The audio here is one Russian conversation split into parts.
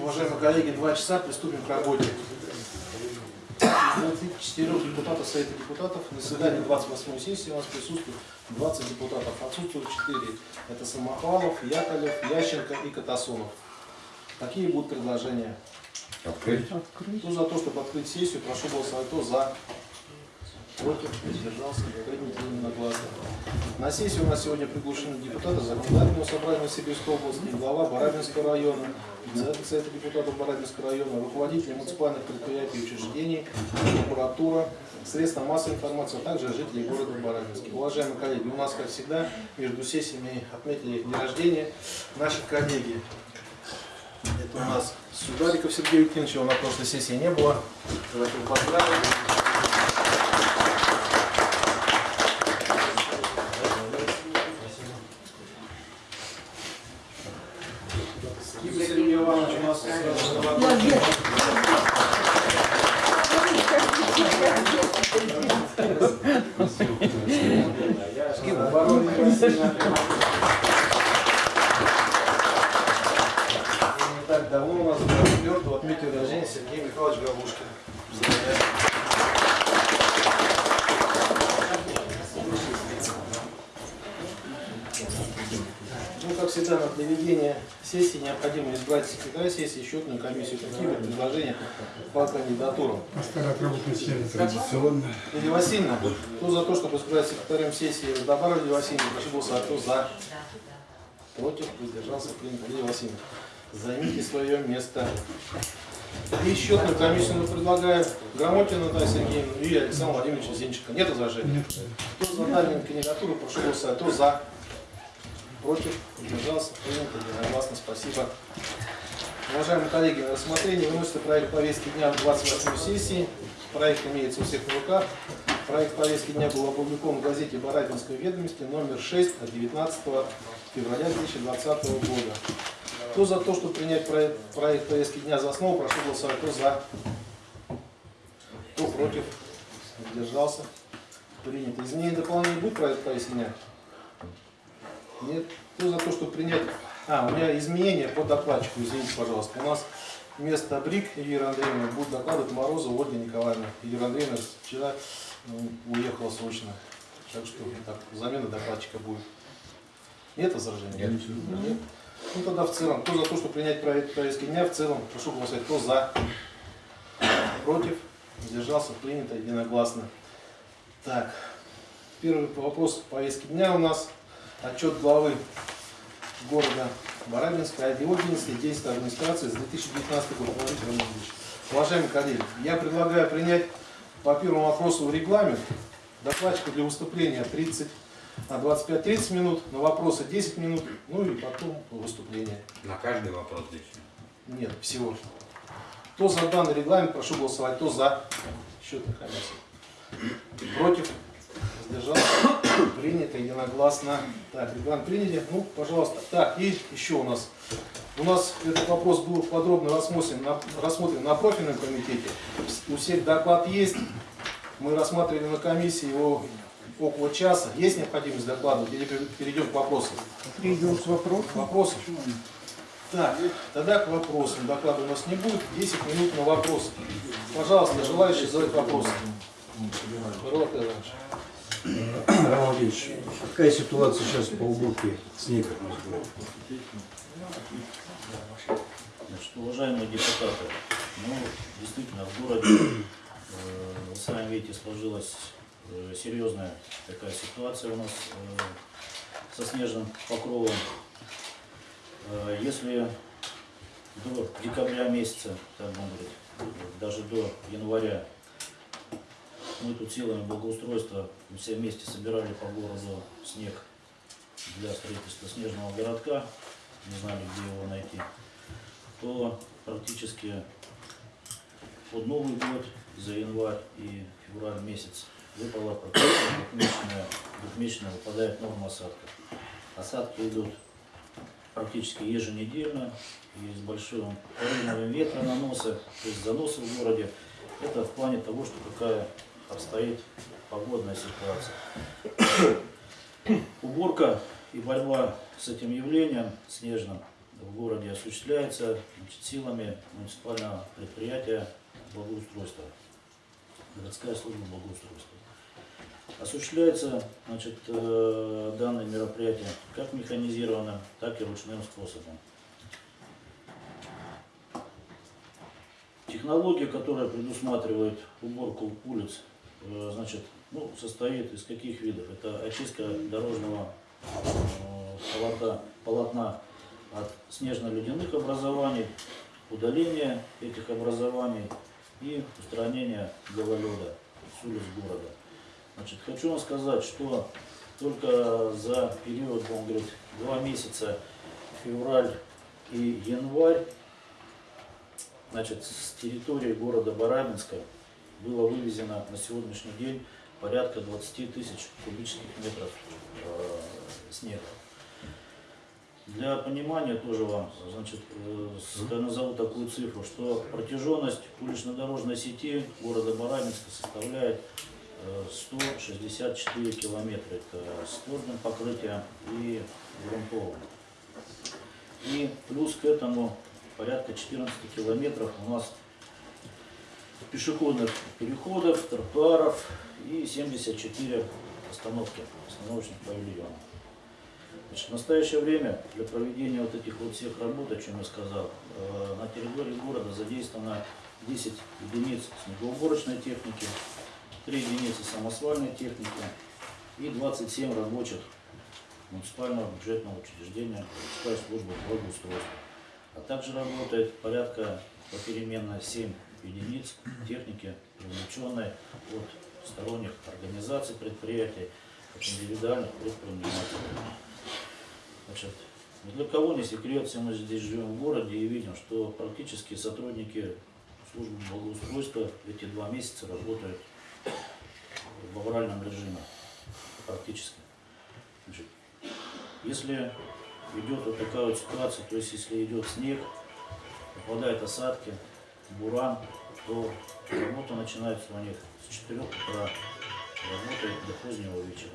Уважаемые коллеги, два часа, приступим к работе. Из 24 депутатов Совета депутатов на заседании 28 сессии у нас присутствует 20 депутатов. Отсутствуют 4. Это Самохвалов, Яковлев, Ященко и Катасонов. Какие будут предложения? Открыть. Кто за то, чтобы открыть сессию, прошу голосовать. Кто за? Против? Воздержался? Принято единогласно. На сессии у нас сегодня приглашены депутаты Законодательного собрания Сибирской области, глава Барабинского района, председатель Совета депутатов Барабинского района, руководители муниципальных предприятий и учреждений, прокуратура, средства массовой информации, а также жители города Барабинска. Уважаемые коллеги, у нас, как всегда, между сессиями отметили день рождения наших коллеги. Это у нас Судариков Сергей Евгеньевич, его на прошлой сессии не было. Давайте. Киба Сергей Иванович у нас сразу золотой. Барон Васильевна. И не так давно у нас 24 отметил рождения Сергей Михайлович Галушкин. Ну, как всегда, на проведение сессии необходимо избрать секретаря сессии, счетную комиссию. Какие будут предложения по кандидатурам? Старая работная схема традиционно. Лидия Васильевна, кто за то, чтобы избрать секретарем сессии Добара Лидия Васильевна, прошу голосовать. Кто за? Против? Воздержался? Принято. Лидия Васильевна, займите свое место. И счетную комиссию мы предлагаем Грамотина Наталья Сергеевна и Александр Владимирович Зинченко. Нет возражений? Нет. Кто за данную кандидатуру, прошу голосовать. Кто за? Против? Воздержался? Принято. Единогласно. Спасибо. Уважаемые коллеги, на рассмотрение выносится проект повестки дня 28 сессии. Проект имеется у всех на руках. Проект повестки дня был опубликован в газете «Барабинской ведомости» номер 6 от 19 февраля 2020 года. Кто за то, чтобы принять проект, проект повестки дня за основу, прошу голосовать. Кто за? Кто против? Воздержался? Принято. Изменение и дополнение будет проект повестки дня? Нет. Кто за то, чтобы принять... А, у меня изменения по докладчику, извините, пожалуйста. У нас вместо Брик Юрия Андреевна будет докладывать Морозова Ольга Николаевна. Юрия Андреевна вчера ну, уехала срочно. Так что так, замена докладчика будет. Нет возражений? Нет. Нет. Ну тогда в целом, кто за то, чтобы принять повестки дня, в целом, прошу голосовать, кто за, против, сдержался, принято единогласно. Так, первый вопрос повестки дня у нас отчет главы города о его деятельности, действия администрации за 2019 год. Владимир Романович. Уважаемые коллеги, я предлагаю принять по первому вопросу регламент докладчику для выступления 30, а 25-30 минут, на вопросы 10 минут, ну и потом выступление. На каждый вопрос лично. Нет, всего. Кто за данный регламент, прошу голосовать. Кто за? Счетная комиссия. Против? Воздержался? Принято единогласно. Так, регламент приняли. Ну, пожалуйста. Так, и еще у нас. У нас этот вопрос был подробно рассмотрен на, рассмотрен на профильном комитете. У всех доклад есть. Мы рассматривали на комиссии его около часа. Есть необходимость докладывать или перейдем к вопросам? Перейдем к вопросу. Вопросы? Так, тогда к вопросам. Доклада у нас не будет. 10 минут на вопросы. Пожалуйста, желающие задать вопросы. Иванович. Роман Владимирович, какая ситуация сейчас по уборке снега? Значит, уважаемые депутаты, ну, действительно, в городе, э, вы сами видите, сложилась э, серьезная такая ситуация у нас э, со снежным покровом. Э, если до декабря месяца, так говорить, даже до января, мы тут силами благоустройства все вместе собирали по городу снег для строительства снежного городка, не знали, где его найти, то практически под Новый год за январь и февраль месяц выпала практически двухмесячная, выпадает норма осадков. Осадки идут практически еженедельно и с большим порывом ветра наноса, то есть заносы в городе. Это в плане того, что какая обстоит погодная ситуация. Уборка и борьба с этим явлением снежным в городе осуществляется значит, силами муниципального предприятия благоустройства, городская служба благоустройства. Осуществляется значит, э, данное мероприятие как механизированным, так и ручным способом. Технология, которая предусматривает уборку улиц, значит, ну, состоит из каких видов? Это очистка дорожного э, полотна, полотна от снежно-ледяных образований, удаление этих образований и устранение гололеда с улиц города. Значит, хочу вам сказать, что только за период, он говорит, два месяца, февраль и январь, значит, с территории города Барабинска было вывезено на сегодняшний день порядка 20 тысяч кубических метров э, снега. Для понимания тоже вам, значит, э, я назову такую цифру, что протяженность улично-дорожной сети города Барабинска составляет э, 164 километра. Это с твердым покрытием и грунтовым. И плюс к этому порядка 14 километров у нас пешеходных переходов, тротуаров и 74 остановки, остановочных павильонов. Значит, в настоящее время для проведения вот этих вот всех работ, о чем я сказал, э, на территории города задействовано 10 единиц снегоуборочной техники, 3 единицы самосвальной техники и 27 рабочих муниципального бюджетного учреждения городская служба благоустройства. А также работает порядка попеременно 7 единиц техники, привлеченной от сторонних организаций предприятий, от индивидуальных предпринимателей. Значит, ни для кого не секрет, все мы здесь живем в городе и видим, что практически сотрудники службы благоустройства эти два месяца работают в авральном режиме. Практически. Значит, если идет вот такая вот ситуация, то есть если идет снег, попадают осадки, буран, то работа начинается у них с 4 утра, работает до позднего вечера.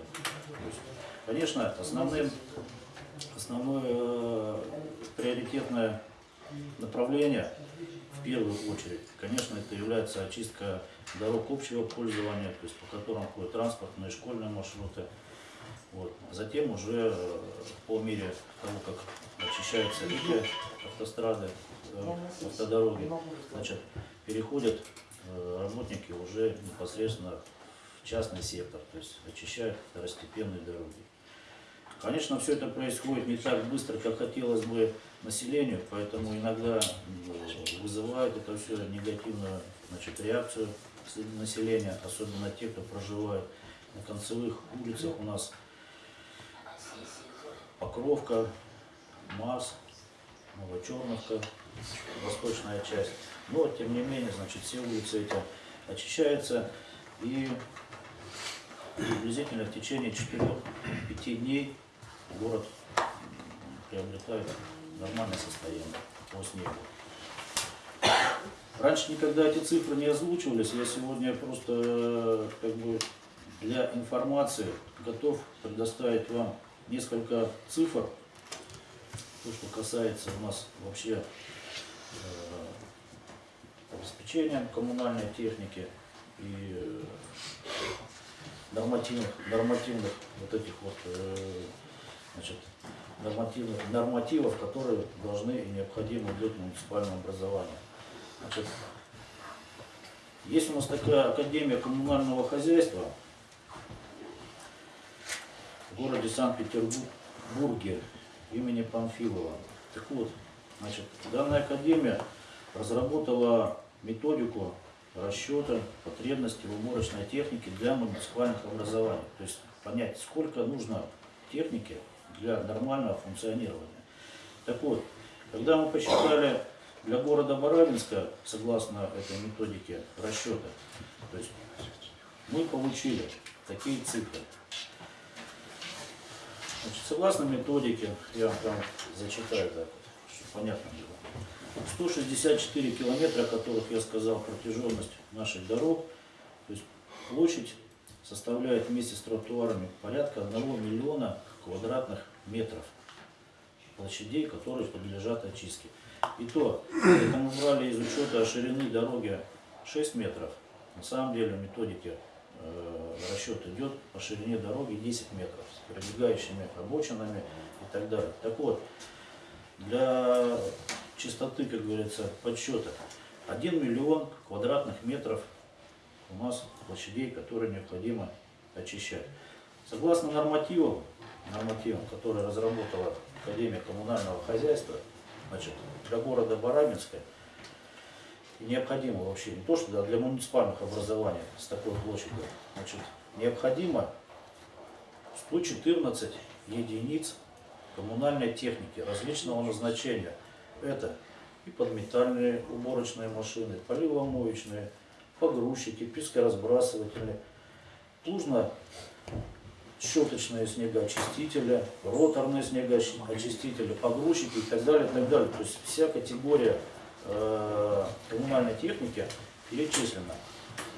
Есть, конечно, основным, основное э, приоритетное направление в первую очередь, конечно, это является очистка дорог общего пользования, то есть по которым ходят транспортные, школьные маршруты. Вот. Затем уже э, по мере того, как очищаются эти автострады, автодороги, значит, переходят э, работники уже непосредственно в частный сектор, то есть очищают второстепенные дороги. Конечно, все это происходит не так быстро, как хотелось бы населению, поэтому иногда э, вызывает это все негативную значит, реакцию среди населения, особенно те, кто проживает на концевых улицах у нас. Покровка, Марс, Новочерновка, восточная часть. Но, тем не менее, значит, все улицы эти очищаются и приблизительно в течение 4-5 дней город приобретает нормальное состояние по снегу. Раньше никогда эти цифры не озвучивались, я сегодня просто э, как бы для информации готов предоставить вам несколько цифр, то, что касается у нас вообще обеспечения коммунальной техники и э, нормативных, нормативных вот этих вот э, значит, нормативных нормативов, которые должны и необходимы для муниципального образования. Значит, есть у нас такая Академия коммунального хозяйства в городе Санкт-Петербурге имени Памфилова. Так вот, значит, данная академия разработала методику расчета потребностей в уборочной технике для муниципальных образований. То есть понять, сколько нужно техники для нормального функционирования. Так вот, когда мы посчитали для города Барабинска, согласно этой методике расчета, то есть мы получили такие цифры. Значит, согласно методике, я вам прям зачитаю так, чтобы понятно было. 164 километра, о которых я сказал, протяженность наших дорог, то есть площадь составляет вместе с тротуарами порядка 1 миллиона квадратных метров. площадей, которые подлежат очистке. И то, это мы брали из учета ширины дороги 6 метров. На самом деле в методике э, расчет идет по ширине дороги 10 метров с прилегающими обочинами и так далее. Так вот, для чистоты, как говорится, подсчета, 1 миллион квадратных метров у нас площадей, которые необходимо очищать. Согласно нормативам, нормативам, которые разработала Академия коммунального хозяйства, значит, для города Барабинска необходимо вообще не то, что для муниципальных образований с такой площадью, значит, необходимо 114 единиц коммунальной техники различного назначения. Это и подметальные уборочные машины, поливомоечные, погрузчики, пескоразбрасыватели, плужно щеточные снегоочистители, роторные снегоочистители, погрузчики и так далее, и так далее. То есть вся категория э, коммунальной техники перечислена.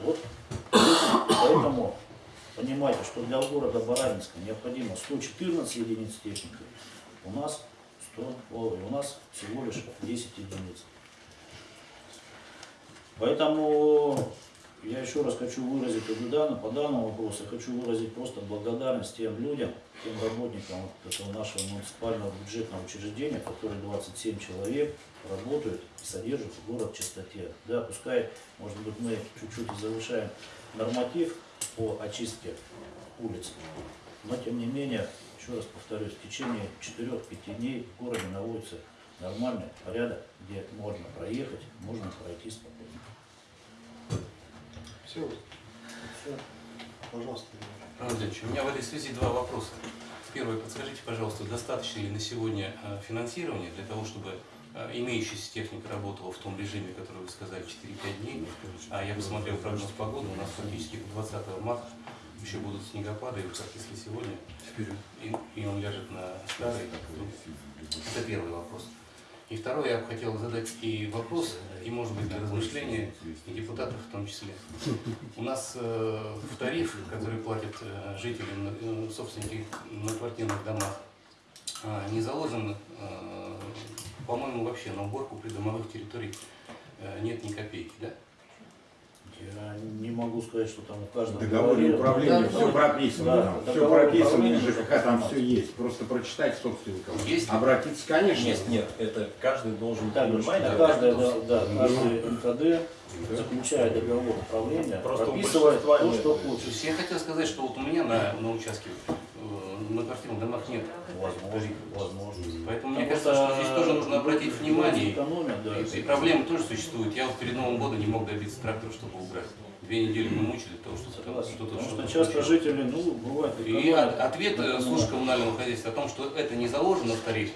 Вот поэтому понимайте, что для города Барабинска необходимо 114 единиц техники, у нас 100, ой, у нас всего лишь 10 единиц. Поэтому я еще раз хочу выразить по данному вопросу, хочу выразить просто благодарность тем людям, тем работникам вот этого нашего муниципального бюджетного учреждения, которые 27 человек работают и содержат город в чистоте. Да, пускай, может быть, мы чуть-чуть завышаем норматив по очистке улиц, но тем не менее, еще раз повторюсь, в течение 4-5 дней в городе наводится нормальный порядок, где можно проехать, можно пройти спокойно. Все. Все. Пожалуйста. Владимирович, у меня в этой связи два вопроса. Первый, подскажите, пожалуйста, достаточно ли на сегодня э, финансирования для того, чтобы э, имеющаяся техника работала в том режиме, который вы сказали, 4-5 дней? А я посмотрел прогноз погоды, у нас фактически до 20 марта еще будут снегопады, вот как если сегодня, и, и он ляжет на старый, то это первый вопрос. И второй, я бы хотел задать и вопрос, и может быть для размышления, и депутатов в том числе. У нас э, в тариф, который платят э, жители, э, собственники на квартирных домах, э, не заложен, э, по-моему, вообще на уборку придомовых территорий э, нет ни копейки, да? Я не могу сказать, что там у каждого договоре управления Да, все прописано. да, все прописано, и ЖКХ там все есть. Просто прочитать собственникам. Есть? Обратиться, конечно. Нет, нет, это каждый должен Так, понимать, да, каждая, кто да, да, каждый МКД, заключая договор управления, Просто у прописывает то, что хочет. есть я хотел сказать, что вот у меня на, на участке, на квартирных домах нет Возможно, возможно. Поэтому мне кажется, что здесь тоже нужно обратить внимание. экономят, да. И, и проблемы тоже существуют. Я вот перед Новым годом не мог добиться трактора, чтобы убрать. Две недели мы мучили того, что что-то Потому что-то что часто случилось. жители, ну, бывает, И ответ э, службы коммунального хозяйства о том, что это не заложено в тарифе,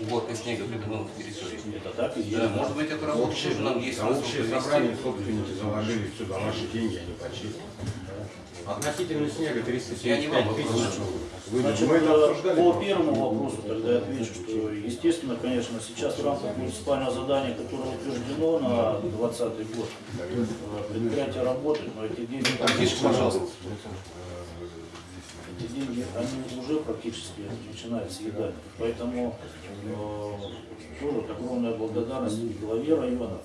уборка снега придомовых территорий. Это так и есть. Да, может быть, эту работу Общее, тоже нам есть а общее собрание собственники заложили все за наши деньги, они почистили. Относительно снега Я не вам 375 тысяч. вопрос. Вы- Значит, Мы это обсуждали. по первому вопросу тогда я отвечу, что, естественно, конечно, сейчас в рамках муниципального задания, которое утверждено на 2020 год, предприятие работает, но эти деньги, Тише, пожалуйста. эти деньги, они уже практически начинают съедать. Поэтому э, тоже огромная благодарность и главе района,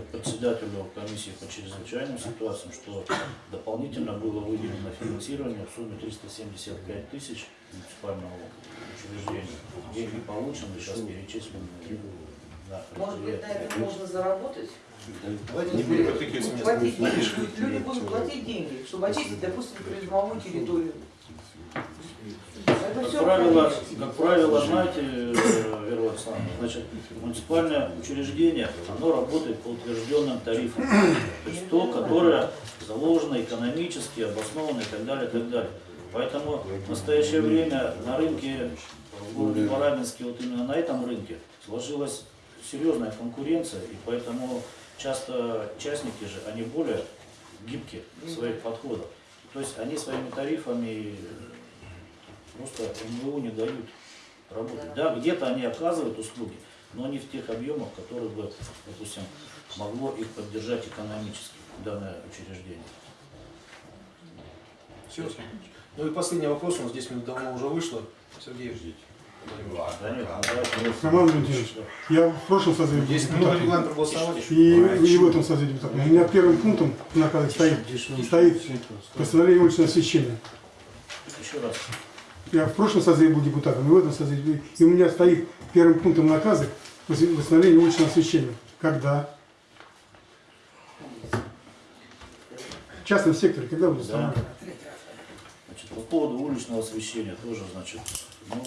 председателю комиссии по чрезвычайным ситуациям, что дополнительно было выделено финансирование в сумме 375 тысяч муниципального учреждения. Деньги получены, сейчас перечислены на Может быть, на предприятие. этом можно заработать? Давайте не будем. Платить деньги. Люди будут платить деньги, чтобы очистить, допустим, придомовую территорию. Это Как все правило, как правило, знаете, э, Вера Александровна, значит, муниципальное учреждение, оно работает по утвержденным тарифам. То есть то, которое заложено экономически, обосновано и так далее, и так далее. Поэтому в настоящее время на рынке в городе Барабинске, вот именно на этом рынке, сложилась серьезная конкуренция, и поэтому часто частники же, они более гибкие в своих подходах. То есть они своими тарифами просто МВУ не дают работать. Да, где-то они оказывают услуги, но не в тех объемах, которые бы, допустим, могло их поддержать экономически данное учреждение. Все. Ну и последний вопрос, у нас 10 минут давно уже вышло. Сергей, Да давайте. Роман Валентинович, я в прошлом созыве регламент проголосовать. И, и в этом созыве депутатом. У меня первым пунктом наказе стоит, стоит постановление уличного освещения. Еще раз. Я в прошлом созыве был депутатом, и в этом созыве. И у меня стоит первым пунктом наказа восстановление уличного освещения. Когда? В частном секторе, когда будет Да. установлено? Значит, по поводу уличного освещения тоже, значит, ну,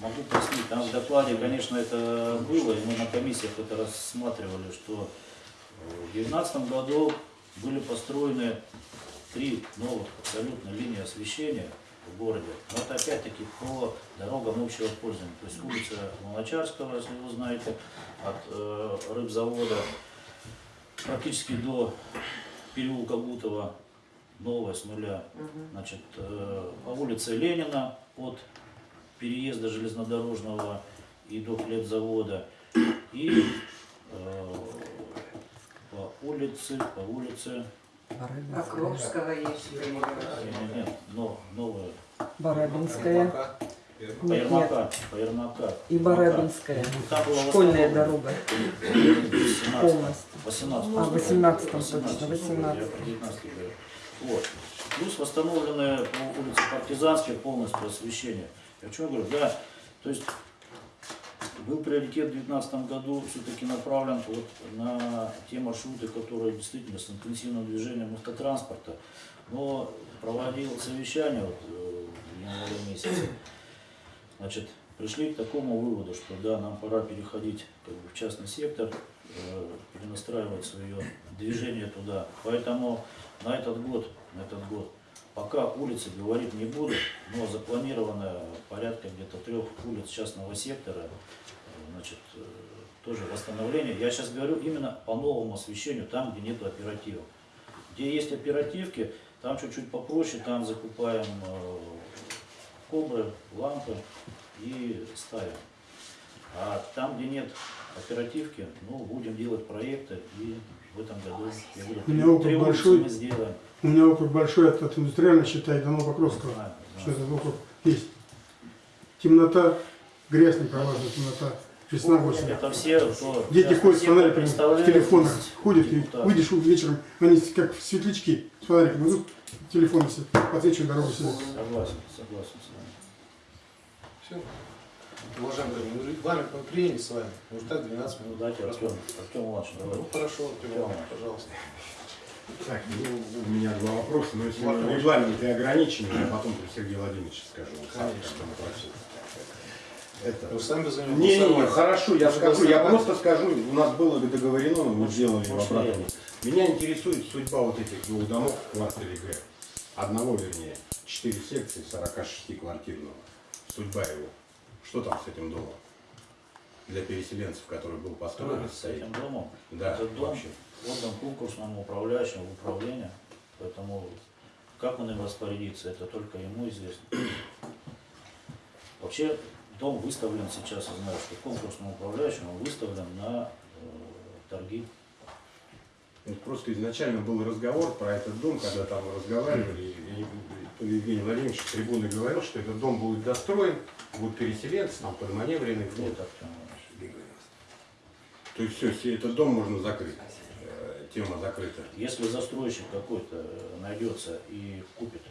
могу пояснить, там в докладе, конечно, это было, и мы на комиссиях это рассматривали, что в 2019 году были построены три новых абсолютно линии освещения в городе. Но это опять-таки по дорогам общего пользования. То есть улица Молочарского, если вы знаете, от э, рыбзавода практически до переулка Гутова, новая с нуля. Значит, э, по улице Ленина от переезда железнодорожного и до хлебзавода. И э, по улице, по улице, Покровского есть нет, нет, но, новая, Барабинская по Нет, Ермака, и Барабинская. Была Школьная дорога 18, полностью. 18. А, 18 точно, 18. Я про 19 говорю. Вот. Плюс восстановленное по улице Партизанская полностью освещение. Я о чем говорю? Да, то есть был приоритет в 2019 году все-таки направлен вот на те маршруты, которые действительно с интенсивным движением автотранспорта. Но проводил совещание вот, э, в январе месяце. Значит, пришли к такому выводу, что да, нам пора переходить как бы, в частный сектор, э, перенастраивать свое движение туда. Поэтому на этот год, на этот год, пока улицы говорить не буду, но запланировано порядка где-то трех улиц частного сектора, значит, э, тоже восстановление. Я сейчас говорю именно по новому освещению, там, где нету оперативов. Где есть оперативки, там чуть-чуть попроще, там закупаем э, кобры, лампы и ставим. А там, где нет оперативки, ну, будем делать проекты, и в этом году, я говорю, У меня три, большой. мы сделаем. У меня округ большой от, от индустриального считай до Новопокровского. Знаю, Что знаю. этот округ есть. Темнота, грязь не пролазит, темнота. Весна, осень. Это все, кто Дети ходят с сектор фонариками в телефонах, ходят, и выйдешь вечером, они как светлячки с фонариками идут, телефоны все, подсвечивают дорогу себе. Согласен, согласен с вами. Все. Ну, регламент мы приняли с вами. Может так 12 Ну, минут. дайте Артем, Артем Иванович, давай. Ну хорошо, Артем Иванович, пожалуйста. Так, ну, у меня два вопроса, но если Вопрос. регламент и ограничены, я потом при Сергею Владимировичу скажу. Конечно. Это... Вы сами за него Не, не, не, хорошо, я скажу, я просто скажу, у нас было договорено, мы сделали в обратном. Меня интересует судьба вот этих двух домов в квартире Г. Одного, вернее, 4 секции 46 квартирного. Судьба его. Что там с этим домом? Для переселенцев, который был построен. С этим домом. Да, Этот дом вообще. отдан конкурсному управляющему в управление, поэтому как он им распорядится, это только ему известно. Вообще дом выставлен сейчас, я знаю, что конкурсному управляющему выставлен на э, торги. Вот просто изначально был разговор про этот дом, когда там разговаривали, и, Евгений Владимирович трибуны говорил, что этот дом будет достроен, будут переселенцы, там под маневренный вход. Нет. То есть все, все, этот дом можно закрыть. Э, Тема закрыта. Если застройщик какой-то э, найдется и купит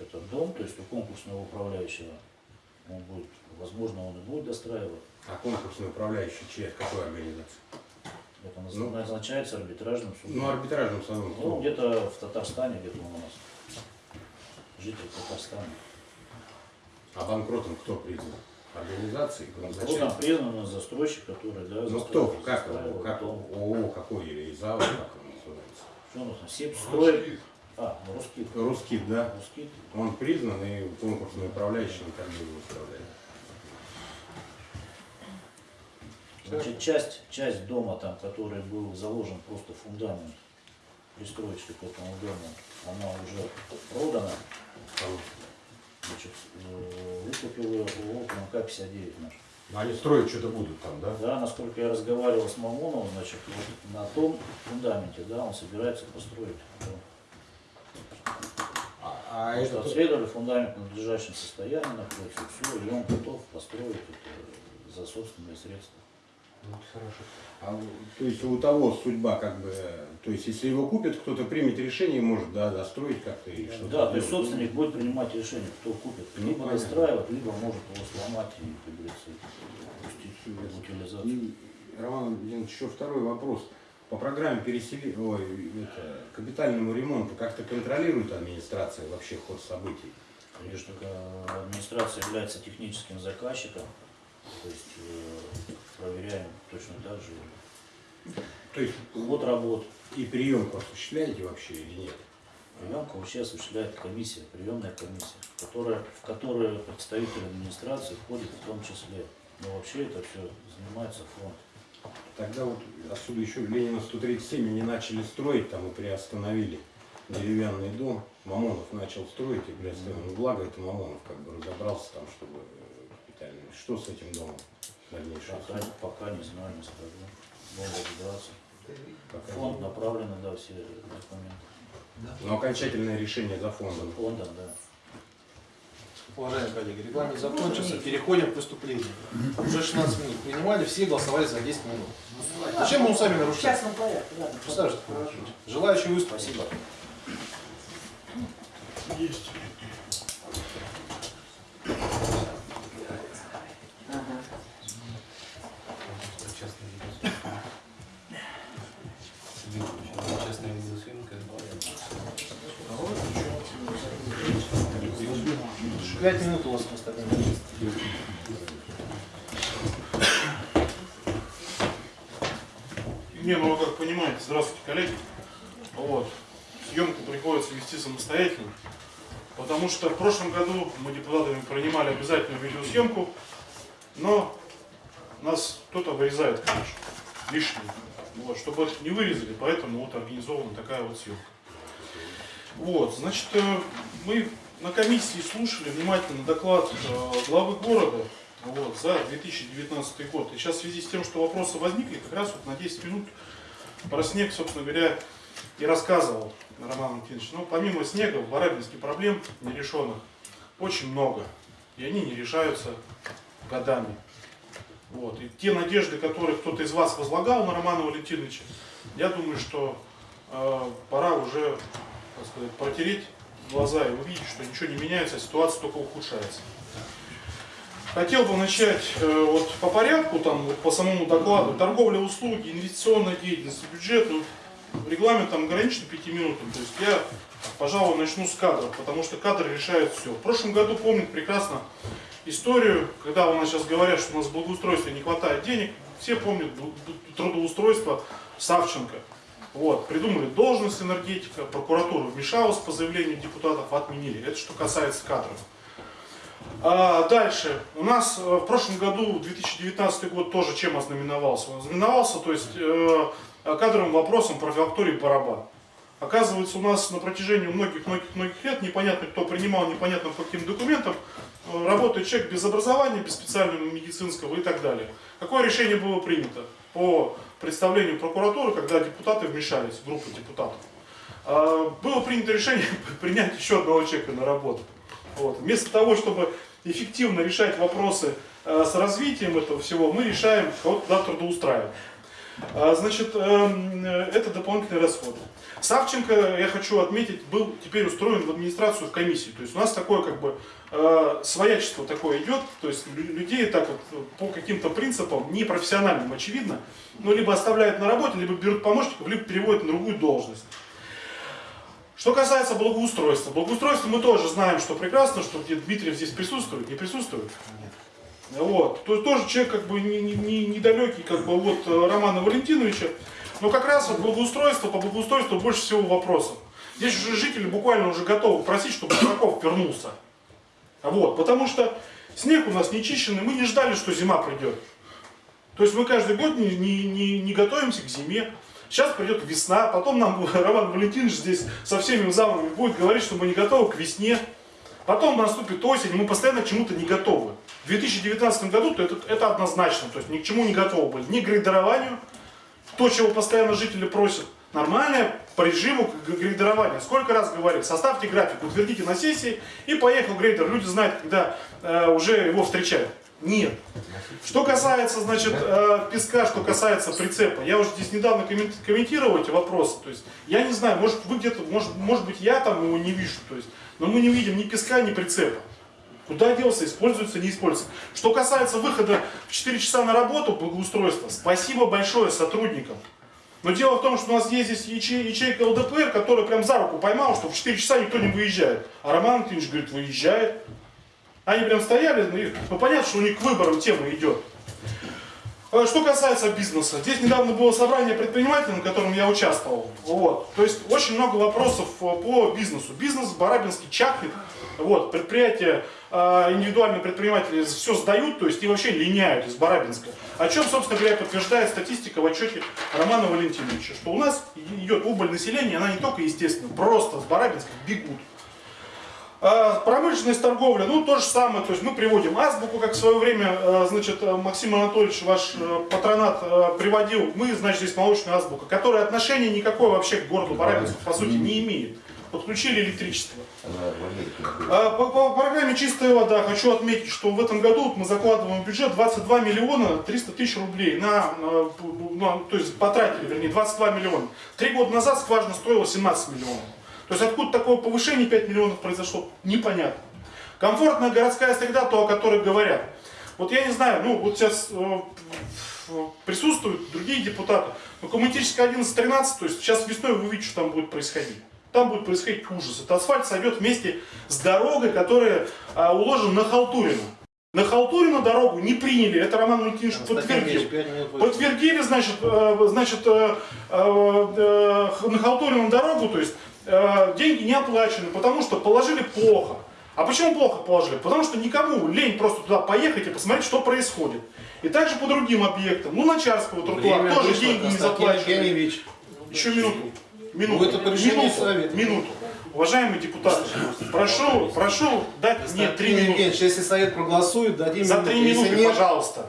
этот дом, то есть у конкурсного управляющего, он будет, возможно, он и будет достраивать. А конкурсный управляющий чья, какой организации? Это Ну. назначается арбитражным судом. Ну, арбитражным судом. Ну, где-то в Татарстане, где-то у нас. Житель Татарстана. А банкротом кто признан? Организации? Банкротом признан у нас застройщик, который, да, Ну кто? Как его? Как. ООО какой или ИЗАО, как он называется? Что нас там? Сеп строит. А, ну, русский. Русский, да? Русский. Он признан и конкурсный управляющий никогда не выставляет. Значит, часть, часть дома там, который был заложен просто фундамент пристроечки к этому дому, она уже продана. Значит, э, выкупил ее ООО ПМК-59 наш. Ну, Они строить что-то будут там, да? Да, насколько я разговаривал с Мамоновым, значит, вот на том фундаменте, да, он собирается построить дом. А, А это обследовали фундамент в надлежащем состоянии находится, все, и он готов построить это за собственные средства. А, у- то есть у того судьба как бы, то есть если его купит, кто-то примет решение, может, да, достроить как-то или что-то. Да, то есть собственник будет принимать решение, кто купит, Ну, либо понятно. достраивать, либо может его сломать и, как говорится, пустить в утилизацию. Роман Владимирович, еще второй вопрос. По программе пересели... Ой, это, капитальному ремонту как-то контролирует администрация вообще ход событий? Конечно, администрация является техническим заказчиком, то есть э, проверяем точно так же То есть ход работ. и приемку осуществляете вообще или нет? Приемку вообще осуществляет комиссия, приемная комиссия, которая, в которую представители администрации входят в том числе. Но вообще это все занимается фонд. Тогда вот отсюда еще Ленина 137 они начали строить, там и приостановили деревянный дом. Мамонов начал строить и приостановил. Ну, благо это Мамонов как бы разобрался там, чтобы капитально. Что с этим домом? Дальнейшее. Пока, пока не знаю, не скажу. Будем разбираться. Пока Фонд направлен, да, все документы. Но окончательное решение за фондом. Фондом, да. Уважаемые коллеги, регламент закончился, переходим к выступлению. Уже 16 минут принимали, все голосовали за 10 минут. Зачем мы сами нарушаем? порядке, ладно. Представь, что такое. Желающие выступить. Спасибо. Есть. 5 минут у вас просто Не, ну вы как понимаете, здравствуйте, коллеги. Вот. Съемку приходится вести самостоятельно, потому что в прошлом году мы депутатами принимали обязательную видеосъемку, но нас кто-то вырезает, конечно, лишнее. Вот, чтобы это не вырезали, поэтому вот организована такая вот съемка. Вот, значит, э, мы на комиссии слушали внимательно доклад э, главы города вот, за 2019 год. И сейчас в связи с тем, что вопросы возникли, как раз вот на 10 минут про снег, собственно говоря, и рассказывал Роман Валентинович. Но помимо снега в Барабинске проблем нерешенных очень много. И они не решаются годами. Вот. И те надежды, которые кто-то из вас возлагал на Романа Валентиновича, я думаю, что э, пора уже так сказать, протереть глаза и увидеть, что ничего не меняется, а ситуация только ухудшается. Хотел бы начать э, вот по порядку, там, вот по самому докладу. Торговля, услуги, инвестиционная деятельность, бюджет. Ну, регламент там ограничен 5 минутами. То есть я, пожалуй, начну с кадров, потому что кадры решают все. В прошлом году помнят прекрасно историю, когда у нас сейчас говорят, что у нас в благоустройстве не хватает денег. Все помнят трудоустройство Савченко. Вот, придумали должность энергетика, прокуратура вмешалась по заявлению депутатов, отменили. Это что касается кадров. А, дальше. У нас э, в прошлом году, 2019 год, тоже чем ознаменовался? Он ознаменовался, то есть, э, кадровым вопросом про филакторий барабан. Оказывается, у нас на протяжении многих-многих-многих лет, непонятно кто принимал, непонятно по каким документам, э, работает человек без образования, без специального медицинского и так далее. Какое решение было принято по представлению прокуратуры, когда депутаты вмешались, группа депутатов? А, Было принято решение принять еще одного человека на работу. Вот. Вместо того, чтобы эффективно решать вопросы э, с развитием этого всего, мы решаем кого-то туда трудоустраивать. А, Значит, эм, э, это дополнительные расходы. Савченко, я хочу отметить, был теперь устроен в администрацию в комиссии. То есть у нас такое как бы э, своячество такое идет, то есть лю- людей так вот э, по каким-то принципам, непрофессиональным очевидно, ну либо оставляют на работе, либо берут помощников, либо переводят на другую должность. Что касается благоустройства. Благоустройство мы тоже знаем, что прекрасно, что где Дмитриев здесь присутствует, не присутствует. Вот. То есть тоже человек как бы не- не- не- недалекий как бы от э, Романа Валентиновича. Но как раз вот благоустройство, по благоустройству больше всего вопросов. Здесь уже жители буквально уже готовы просить, чтобы Бараков вернулся. Вот. Потому что снег у нас нечищенный, мы не ждали, что зима придет. То есть мы каждый год не, не, не, не готовимся к зиме. Сейчас придет весна, потом нам Роман Валентинович здесь со всеми замами будет говорить, что мы не готовы к весне. Потом наступит осень, мы постоянно к чему-то не готовы. В 2019 году то это, это однозначно, то есть ни к чему не готовы были. Ни к грейдерованию, то, чего постоянно жители просят, Нормальное по режиму грейдерования. Сколько раз говорил, составьте график, утвердите на сессии, и поехал грейдер. Люди знают, когда э, уже его встречают. Нет. Что касается, значит, э, песка, что касается прицепа, я уже здесь недавно коммен- комментировал эти вопросы. То есть, я не знаю, может вы где-то, может, может быть, я там его не вижу. То есть, но мы не видим ни песка, ни прицепа. Куда делся, используется, не используется. Что касается выхода в 4 часа на работу благоустройства, спасибо большое сотрудникам. Но дело в том, что у нас есть здесь яче- ячейка ЛДПР, которая прям за руку поймала, что в 4 часа никто не выезжает. А Роман Антонович говорит, выезжает. Они прям стояли, ну, ну понятно, что у них к выборам тема идет. Э, Что касается бизнеса, здесь недавно было собрание предпринимателей, на котором я участвовал. Вот. То есть очень много вопросов э, по бизнесу. Бизнес в Барабинске чахнет. Вот. Предприятия, индивидуальные предприниматели все сдают, то есть и вообще линяют из Барабинска. О чем, собственно говоря, подтверждает статистика в отчете Романа Валентиновича, что у нас идет убыль населения, она не только естественно, просто с Барабинска бегут. А, Промышленность, торговля, ну то же самое, то есть мы приводим азбуку, как в свое время, э, значит, Максим Анатольевич, ваш э, патронат э, приводил, мы, значит, здесь молочная азбука, которая отношения никакой вообще к городу Барабинску, по сути, не имеет. Подключили электричество. А, По, по программе «Чистая вода» хочу отметить, что в этом году вот мы закладываем в бюджет 22 миллиона 300 тысяч рублей. На, э, на- то есть потратили, вернее, 22 миллиона. Три года назад скважина стоила 17 миллионов. То есть откуда такое повышение 5 миллионов произошло, непонятно. Комфортная городская среда, то, о которой говорят. Вот я не знаю, ну вот сейчас э, присутствуют другие депутаты, но коммунистическая 11-13, то есть сейчас весной вы видите, что там будет происходить. Там будет происходить ужас. Это асфальт сойдет вместе с дорогой, которая а, уложена на Халтурина. На Халтурину дорогу не приняли, это Роман Валентинович подтвердил. Подтвердили, значит, э, значит, э, э, э, на Халтурину дорогу, то есть э, деньги не оплачены, потому что положили плохо. А почему плохо положили? Потому что никому лень просто туда поехать и посмотреть, что происходит. И также по другим объектам. Ну, Начарского тротуара тоже вышло, деньги не заплачены. Еще минуту. Минуту. Ну, это по минуту. совета. Минуту. Уважаемые депутаты, прошу, прошу дать мне три минуты. Евгеньевич, если совет проголосует, дадим За три минуты, нет, пожалуйста.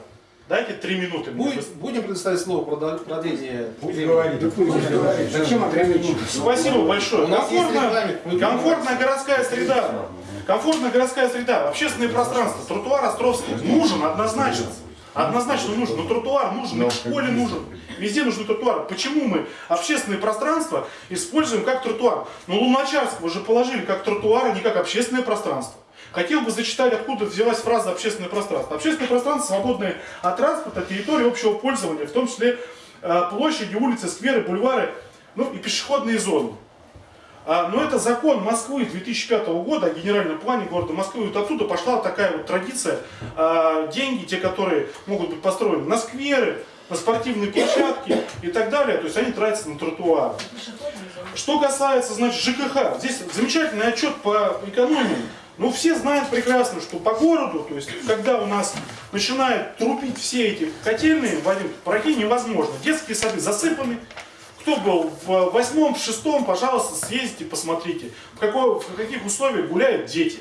Дайте три минуты. мне. будет- будем предоставить слово продление. Пусть времени. говорит. Зачем ограничивать? Спасибо большое. У нас есть Комфортная, комфортная городская среда. Комфортная городская среда, общественное пространство, тротуар Островский нужен однозначно. Однозначно нужен. Но тротуар нужен, в школе нужен. Везде нужны тротуары. Почему мы общественное пространство используем как тротуар? Ну, Луначарского же положили как тротуар, а не как общественное пространство. Хотел бы зачитать, откуда взялась фраза «общественное пространство». Общественное пространство, свободное от транспорта, территории общего пользования, в том числе э, площади, улицы, скверы, бульвары, ну и пешеходные зоны. А, Но это закон Москвы 2005 года о генеральном плане города Москвы. Вот оттуда пошла такая вот традиция. А, Деньги, те, которые могут быть построены на скверы, на спортивные площадки и так далее, то есть они тратятся на тротуары. Что касается, значит, ЖКХ, здесь замечательный отчет по экономии. Ну, все знают прекрасно, что по городу, то есть, когда у нас начинают трубить все эти котельные, Вадим, пройти невозможно. Детские сады засыпаны. Кто был в восьмом, в шестом, пожалуйста, съездите, посмотрите, в, какой, в каких условиях гуляют дети.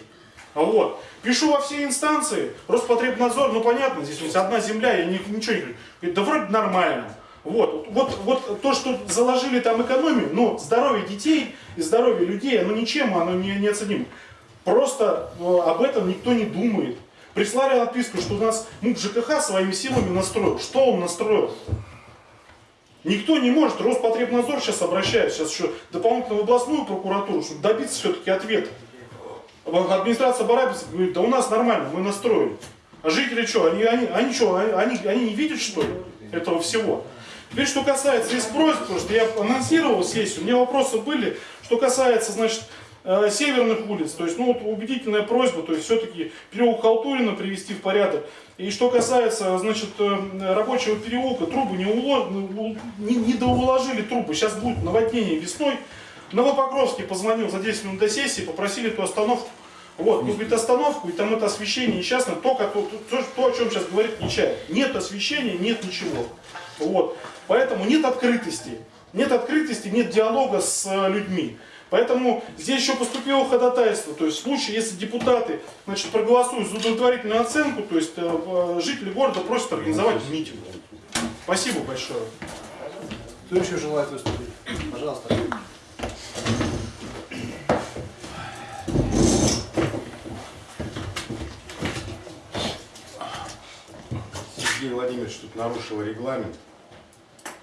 Вот. Пишу во все инстанции, Роспотребнадзор, ну понятно, здесь у нас одна земля, я ни- ничего не говорю. Говорит, да вроде нормально. Вот, вот, вот то, что заложили там экономию, но здоровье детей и здоровье людей, оно ничем, оно не, неоценимо. Просто э, об этом никто не думает. Прислали отписку, что у нас МУП ЖКХ своими силами настроил. Что он настроил? Никто не может, Роспотребнадзор сейчас обращается, сейчас еще дополнительно в областную прокуратуру, чтобы добиться все-таки ответа. Администрация Барабиса говорит, да у нас нормально, мы настроили. А жители что, они, они, они что, они, они, не видят что ли этого всего? Теперь, что касается здесь просьб, потому что я анонсировал сессию, у меня вопросы были, что касается, значит, э, северных улиц, то есть, ну, вот убедительная просьба, то есть, все-таки переулок Халтурина привести в порядок. И что касается, значит, э, рабочего переулка, трубы не, уло- не, не доуложили трубы, сейчас будет наводнение весной. Новопокровский позвонил за 10 минут до сессии, попросили эту остановку. Вот, ну, говорит, остановку, и там это освещение несчастное, то, то, то, то, о чем сейчас говорит Нечаев. Нет освещения, нет ничего. Вот. Поэтому нет открытости. Нет открытости, нет диалога с э, людьми. Поэтому здесь еще поступило ходатайство. То есть в случае, если депутаты значит, проголосуют за удовлетворительную оценку, то есть э, жители города просят организовать митинг. Спасибо большое. Кто еще желает выступить? Пожалуйста. Сергей Владимирович тут нарушил регламент.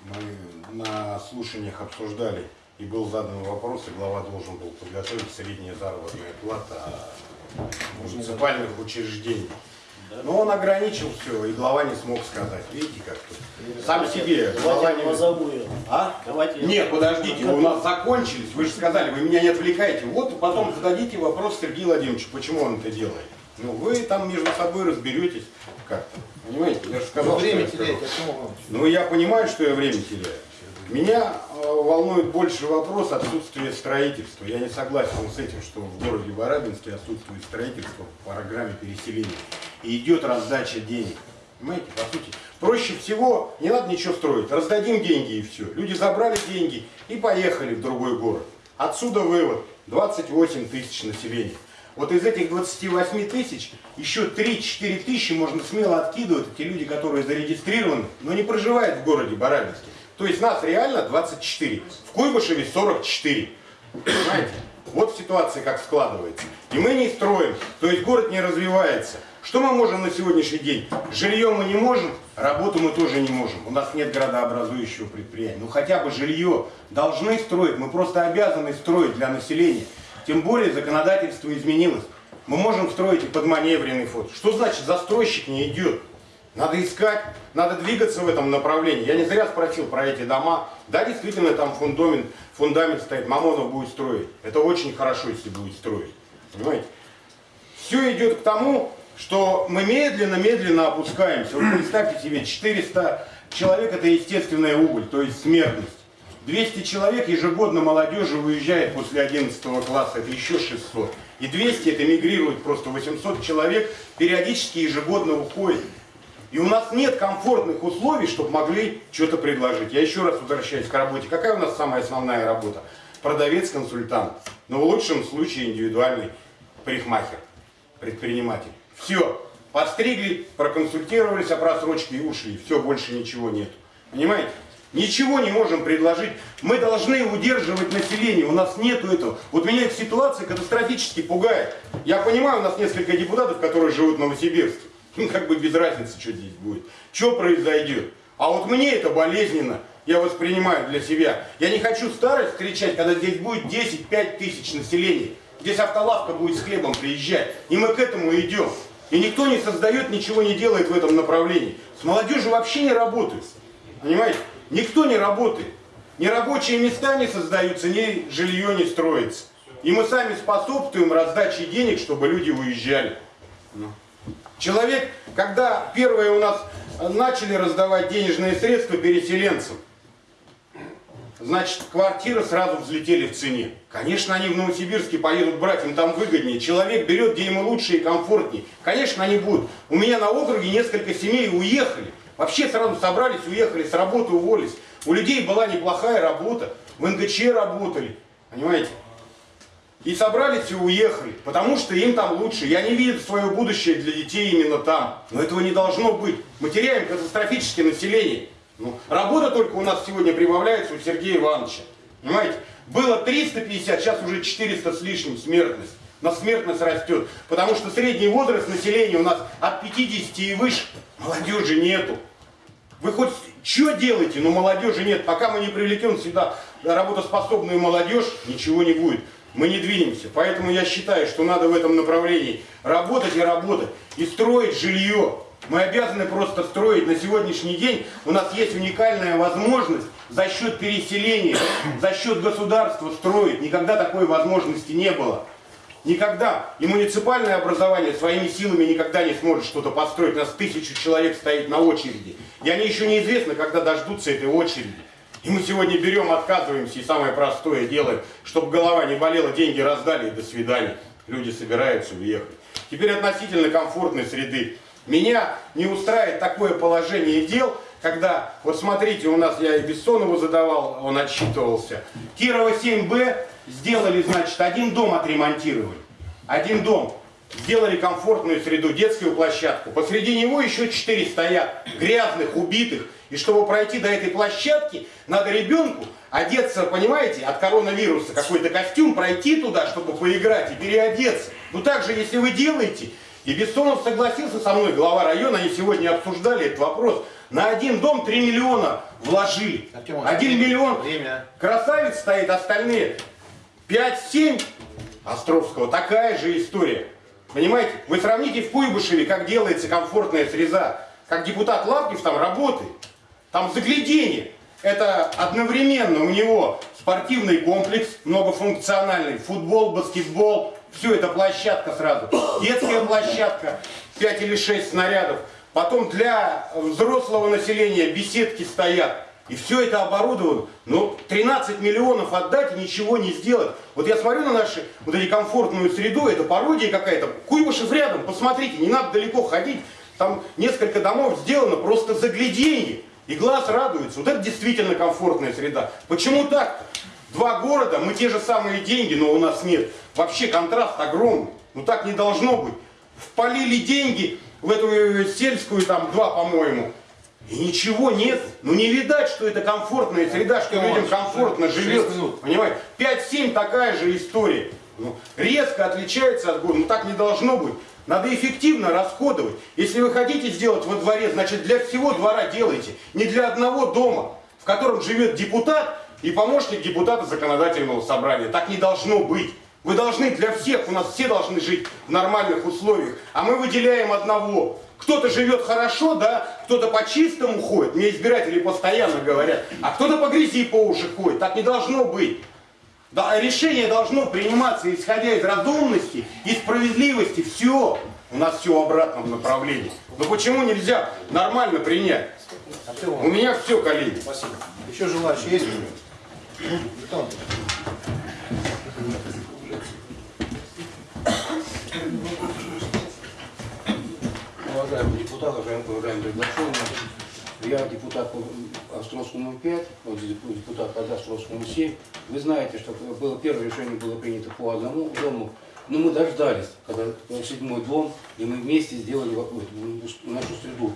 Мы на слушаниях обсуждали и был задан вопрос, и глава должен был подготовить средняя заработная плата муниципальных учреждений. Но он ограничил все, и глава не смог сказать. Видите, как тут? Сам себе глава не... А? Давайте Нет, подождите, вы у нас закончились, вы же сказали, вы меня не отвлекаете. Вот потом зададите вопрос Сергею Владимировичу, почему он это делает. Ну, вы там между собой разберетесь как-то. Понимаете, я же сказал, Вы время теряете? Ну, я понимаю, что я время теряю. Меня волнует больше вопрос отсутствия строительства. Я не согласен с этим, что в городе Барабинске отсутствует строительство по программе переселения. И идет раздача денег. Понимаете, по сути. Проще всего, не надо ничего строить. Раздадим деньги и все. Люди забрали деньги и поехали в другой город. Отсюда вывод. 28 тысяч населения. Вот из этих 28 тысяч еще 3-4 тысячи можно смело откидывать. Эти люди, которые зарегистрированы, но не проживают в городе Барабинске. То есть нас реально 24. В Куйбышеве 44. Понимаете? Вот ситуация как складывается. И мы не строим. То есть город не развивается. Что мы можем на сегодняшний день? Жилье мы не можем, работу мы тоже не можем. У нас нет градообразующего предприятия. Ну хотя бы жилье должны строить. Мы просто обязаны строить для населения. Тем более законодательство изменилось. Мы можем строить и под маневренный. Что значит застройщик не идет? Надо искать, надо двигаться в этом направлении. Я не зря спросил про эти дома. Да, действительно, там фундамент, фундамент стоит, Мамонов будет строить. Это очень хорошо, если будет строить. Понимаете? Все идет к тому, что мы медленно-медленно опускаемся. Вот представьте себе, 400 человек это естественная убыль, то есть смертность. 200 человек ежегодно молодежи выезжает после 11 класса, это еще 600. И 200 это мигрирует, просто 800 человек периодически ежегодно уходит. И у нас нет комфортных условий, чтобы могли что-то предложить. Я еще раз возвращаюсь к работе. Какая у нас самая основная работа? Продавец-консультант. Но в лучшем случае индивидуальный парикмахер, предприниматель. Все. Подстригли, проконсультировались о просрочке и ушли. Все, больше ничего нет. Понимаете? Ничего не можем предложить. Мы должны удерживать население. У нас нету этого. Вот меня эта ситуация катастрофически пугает. Я понимаю, у нас несколько депутатов, которые живут в Новосибирске. Ну, как бы без разницы, что здесь будет. Что произойдет. А вот мне это болезненно. Я воспринимаю для себя. Я не хочу старость встречать, когда здесь будет 10-5 тысяч населения. Здесь автолавка будет с хлебом приезжать. И мы к этому идем. И никто не создает, ничего не делает в этом направлении. С молодежью вообще не работает. Понимаете? Никто не работает. Ни рабочие места не создаются, ни жилье не строится. И мы сами способствуем раздаче денег, чтобы люди уезжали. Человек, когда первые у нас начали раздавать денежные средства переселенцам, значит, квартиры сразу взлетели в цене. Конечно, они в Новосибирске поедут брать, им там выгоднее. Человек берет, где ему лучше и комфортнее. Конечно, они будут. У меня на округе несколько семей уехали. Вообще сразу собрались, уехали, с работы уволились. У людей была неплохая работа, в НГЧ работали, понимаете? И собрались и уехали, потому что им там лучше. Я не вижу свое будущее для детей именно там. Но этого не должно быть. Мы теряем катастрофически население. Ну, работа только у нас сегодня прибавляется у Сергея Ивановича. Понимаете? Было 350, сейчас уже 400 с лишним смертность. Но смертность растет. Потому что средний возраст населения у нас от 50 и выше. Молодежи нету. Вы хоть что делаете, но молодежи нет. Пока мы не привлекем сюда работоспособную молодежь, ничего не будет. Мы не двинемся. Поэтому я считаю, что надо в этом направлении работать и работать. И строить жилье. Мы обязаны просто строить. На сегодняшний день у нас есть уникальная возможность за счет переселения, за счет государства строить. Никогда такой возможности не было. Никогда. И муниципальное образование своими силами никогда не сможет что-то построить. У нас тысячу человек стоит на очереди. И они еще неизвестно, когда дождутся этой очереди. И мы сегодня берем, отказываемся и самое простое делаем, чтобы голова не болела, деньги раздали и до свидания. Люди собираются уехать. Теперь относительно комфортной среды. Меня не устраивает такое положение дел, когда, вот смотрите, у нас я и Бессонову задавал, он отчитывался. Кирова 7Б сделали, значит, один дом отремонтировали. Один дом. Сделали комфортную среду, детскую площадку. Посреди него еще четыре стоят, грязных, убитых. И чтобы пройти до этой площадки, надо ребенку одеться, понимаете, от коронавируса какой-то костюм, пройти туда, чтобы поиграть и переодеться. Ну так же, если вы делаете, и Бессонов согласился со мной, глава района, они сегодня обсуждали этот вопрос, на один дом 3 миллиона вложили. Артем, Один миллион. Время. Красавец стоит, остальные 5-7 Островского. Такая же история. Понимаете? Вы сравните в Куйбышеве, как делается комфортная среза. Как депутат Лапкив там работает. Там загляденье. Это одновременно у него спортивный комплекс, многофункциональный, футбол, баскетбол, все это площадка сразу. Детская площадка, 5 или 6 снарядов. Потом для взрослого населения беседки стоят. И все это оборудовано. Но 13 миллионов отдать и ничего не сделать. Вот я смотрю на нашу вот эти комфортную среду, это пародия какая-то. Куйбышев рядом, посмотрите, не надо далеко ходить. Там несколько домов сделано просто загляденье. И глаз радуется. Вот это действительно комфортная среда. Почему так? Два города, мы те же самые деньги, но у нас нет. Вообще контраст огромный. Ну так не должно быть. Вполили деньги в эту э, сельскую, там, два, по-моему. И ничего нет. Ну не видать, что это комфортная среда, что людям комфортно живет. Понимаете? 5-7 такая же история. Ну, резко отличается от города. Ну так не должно быть. Надо эффективно расходовать. Если вы хотите сделать во дворе, значит для всего двора делайте. Не для одного дома, в котором живет депутат и помощник депутата законодательного собрания. Так не должно быть. Вы должны для всех, у нас все должны жить в нормальных условиях. А мы выделяем одного. Кто-то живет хорошо, да, кто-то по чистому ходит, мне избиратели постоянно говорят, а кто-то по грязи по уши ходит. Так не должно быть. Да, решение должно приниматься исходя из разумности и справедливости. Все. У нас все в обратном направлении. Но почему нельзя нормально принять? Артем, У меня все, коллеги. спасибо. Еще желающие есть? Антон, Уважаемые депутаты, уважаемые приглашенные, я депутат по Островскому 5, вот депутат по Островскому 7. Вы знаете, что было, первое решение было принято по одному дому, но мы дождались, когда седьмой дом, и мы вместе сделали нашу среду.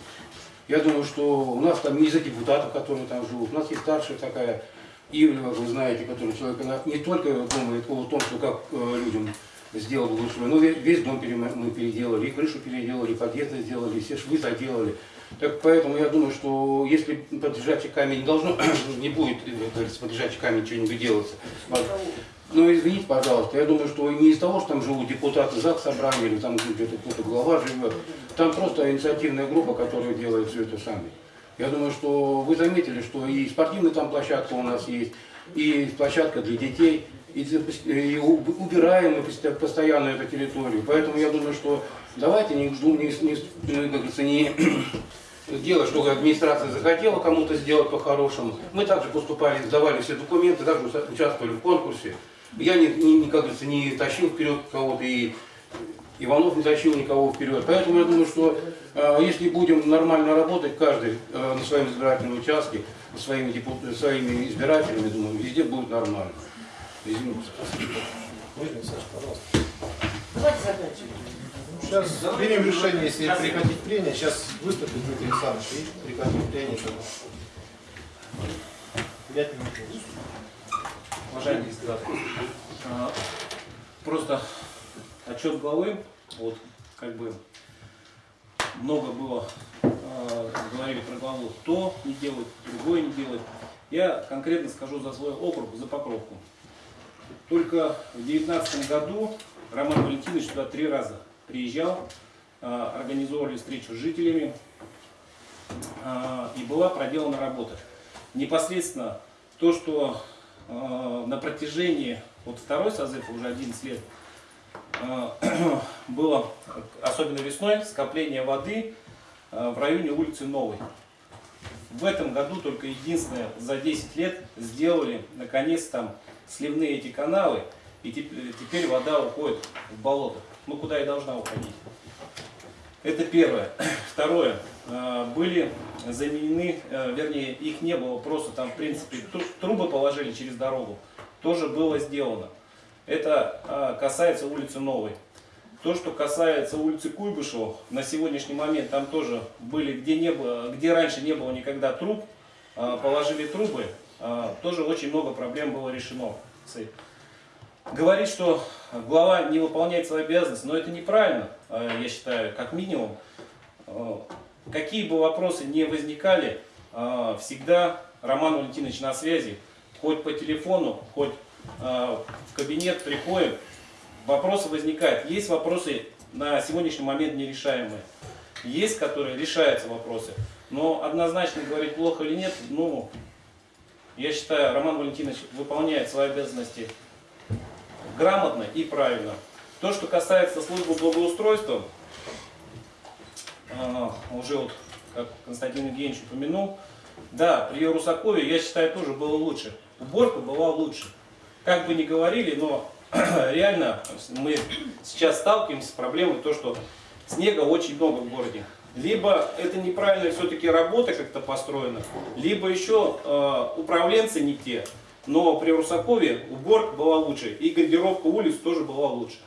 Я думаю, что у нас там не из-за депутатов, которые там живут, у нас есть старшая такая Ивлева, вы знаете, который человек, она не только думает о том, что как э, людям сделать лучше, но весь, дом мы переделали, и крышу переделали, и подъезды сделали, и все швы заделали. Так поэтому я думаю, что если под лежачий камень должно, не будет, э, под лежачий камень что-нибудь делаться. Ну, извините, пожалуйста, я думаю, что не из того, что там живут депутаты ЗАГС собрания, или там где-то кто-то глава живет, там просто инициативная группа, которая делает все это сами. Я думаю, что вы заметили, что и спортивная там площадка у нас есть, и площадка для детей, и, и убираем мы пост- постоянно эту территорию. Поэтому я думаю, что давайте не, жду- не, не, как говорится, не делать, что администрация захотела кому-то сделать по-хорошему. Мы также поступали, сдавали все документы, также уча- участвовали в конкурсе. Я, не, не, не, как говорится, не тащил вперед кого-то, и Иванов не тащил никого вперед. Поэтому я думаю, что э, если будем нормально работать, каждый э, на своем избирательном участке, со своими, депу- своими избирателями, думаю, везде будет нормально. Извините. Давайте заканчиваем. Сейчас примем решение, если прекратить прения. Сейчас выступит Дмитрий Александрович и прекратим прения. Пять минут. Уважаемые депутаты, а, просто отчет главы, вот как бы много было, а, говорили про главу, то не делать, другое не делать. Я конкретно скажу за свой округ, за Покровку. Только в 2019 году Роман Валентинович туда три раза приезжал, а, организовывали встречу с жителями, а, и была проделана работа. Непосредственно то, что э, на протяжении, вот второй созыв, уже 11 лет, э, было, особенно весной, скопление воды э, в районе улицы Новой. В этом году только единственное за 10 лет сделали наконец там сливные эти каналы, и теп- теперь вода уходит в болото, ну куда и должна уходить. Это первое. Второе. Э, Были заменены, э, вернее, их не было, просто там, в принципе, тру- трубы положили через дорогу. Тоже было сделано. Это э, касается улицы Новой. То, что касается улицы Куйбышева, на сегодняшний момент там тоже были, где, не было, где раньше не было никогда труб, а, положили трубы, а, тоже очень много проблем было решено. с этим. Говорит, что глава не выполняет свои обязанности, но это неправильно, а, я считаю, как минимум. А, Какие бы вопросы не возникали, а, всегда Роман Валентинович на связи, хоть по телефону, хоть в кабинет приходит, вопросы возникают. Есть вопросы на сегодняшний момент нерешаемые. Есть, которые решаются вопросы. Но однозначно говорить плохо или нет, ну, я считаю, Роман Валентинович выполняет свои обязанности грамотно и правильно. То, что касается службы благоустройства, а, уже вот, как Константин Евгеньевич упомянул, да, при Русакове, я считаю, тоже было лучше. Уборка была лучше. Как бы ни говорили, но реально мы сейчас сталкиваемся с проблемой, то, что снега очень много в городе. Либо это неправильно все-таки работа как-то построена, либо еще э, управленцы не те. Но при Русакове уборка была лучше, и гардеробка улиц тоже была лучше.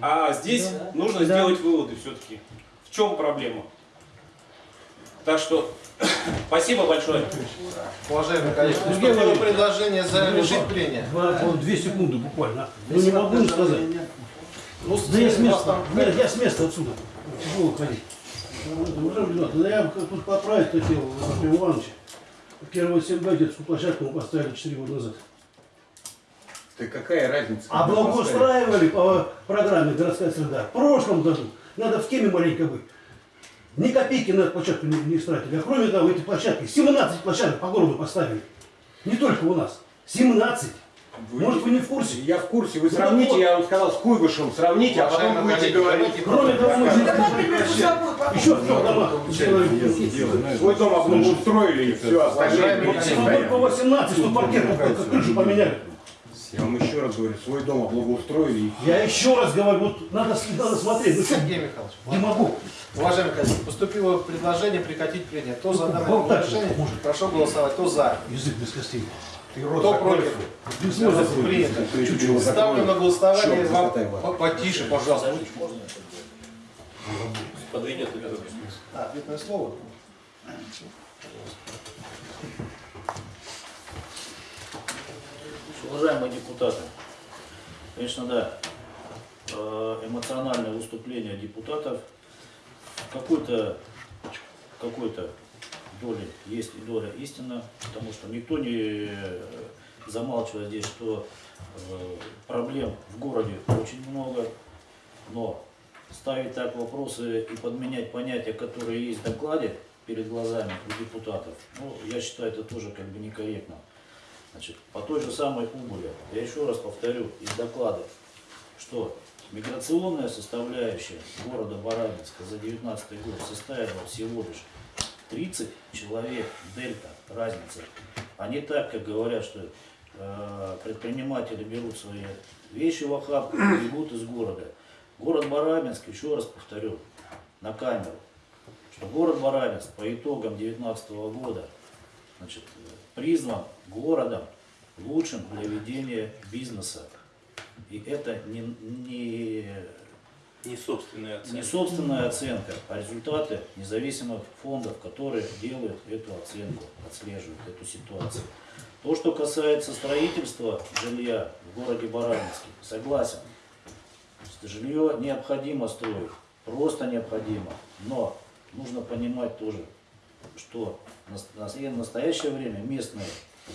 А здесь нужно Да. сделать выводы все-таки. В чем проблема? Так что спасибо большое. Уважаемые коллеги, поступило предложение завершить вот две секунды буквально. Ну не могу не сказать. Ну, Да я с места. Нет, я с места отсюда. Тяжело ходить. Уважаемый депутат, да я как тут поправить хотел Артем Ивановича. Первую СМБ детскую площадку мы поставили 4 года назад. Ты какая разница? А благоустраивали по программе «Городская среда» в прошлом году. Надо в теме маленько быть. Ни копейки на эту площадку не, не истратили. А кроме того, эти площадки, 17 площадок по городу поставили. Не только у нас. 17. Вы- Может, вы не в курсе? Я в курсе. Вы Ну, сравните, вот. я вам сказал, с Куйбышем сравните, а потом будете говорить. Кроме того, мы еще сделали. Свой дом обустроили и все, остальные. По 18, что паркет, как крышу поменяли. Я вам еще раз говорю, свой дом облагоустроили Я еще раз говорю, вот надо, надо смотреть. Ну что, Сергей Михайлович, не могу. уважаемые коллеги, поступило предложение прекратить прение. Кто за данное Болтать предложение, прошу голосовать. Кто за? Язык без костей. Кто против? Принято. Ставлю на голосование. Вам- Потише, пожалуйста. Подведет А, ответное слово? Уважаемые депутаты, конечно, да, э, эмоциональное выступление депутатов какой-то какой-то доли есть и доля истина, потому что никто не э, замалчивает здесь, что э, проблем в городе очень много, но ставить так вопросы и подменять понятия, которые есть в докладе перед глазами у депутатов, ну, я считаю, это тоже как бы некорректно. Значит, по той же самой убыли, я еще раз повторю из доклада, что миграционная составляющая города Барабинска за 2019 год составила всего лишь 30 человек, дельта, разница. А не так, как говорят, что э, предприниматели берут свои вещи в охапку и бегут из города. Город Барабинск, еще раз повторю, на камеру, что город Барабинск по итогам 2019 года значит, признан городом лучшим для ведения бизнеса. И это не, не, Не собственная оценка. не собственная оценка, а результаты независимых фондов, которые делают эту оценку, отслеживают эту ситуацию. То, что касается строительства жилья в городе Барабинске, согласен. Жилье необходимо строить, просто необходимо. Но нужно понимать тоже, что в настоящее время местные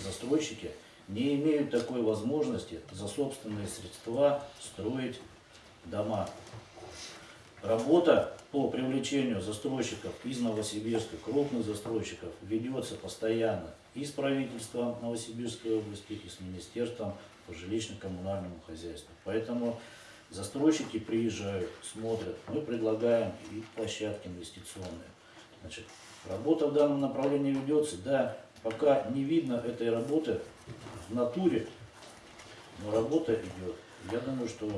застройщики не имеют такой возможности за собственные средства строить дома. Работа по привлечению застройщиков из Новосибирска, крупных застройщиков, ведется постоянно и с правительством Новосибирской области, и с Министерством по жилищно-коммунальному хозяйству. Поэтому застройщики приезжают, смотрят, мы предлагаем и площадки инвестиционные. Значит, работа в данном направлении ведется, да, пока не видно этой работы в натуре, но работа идет. Я думаю, что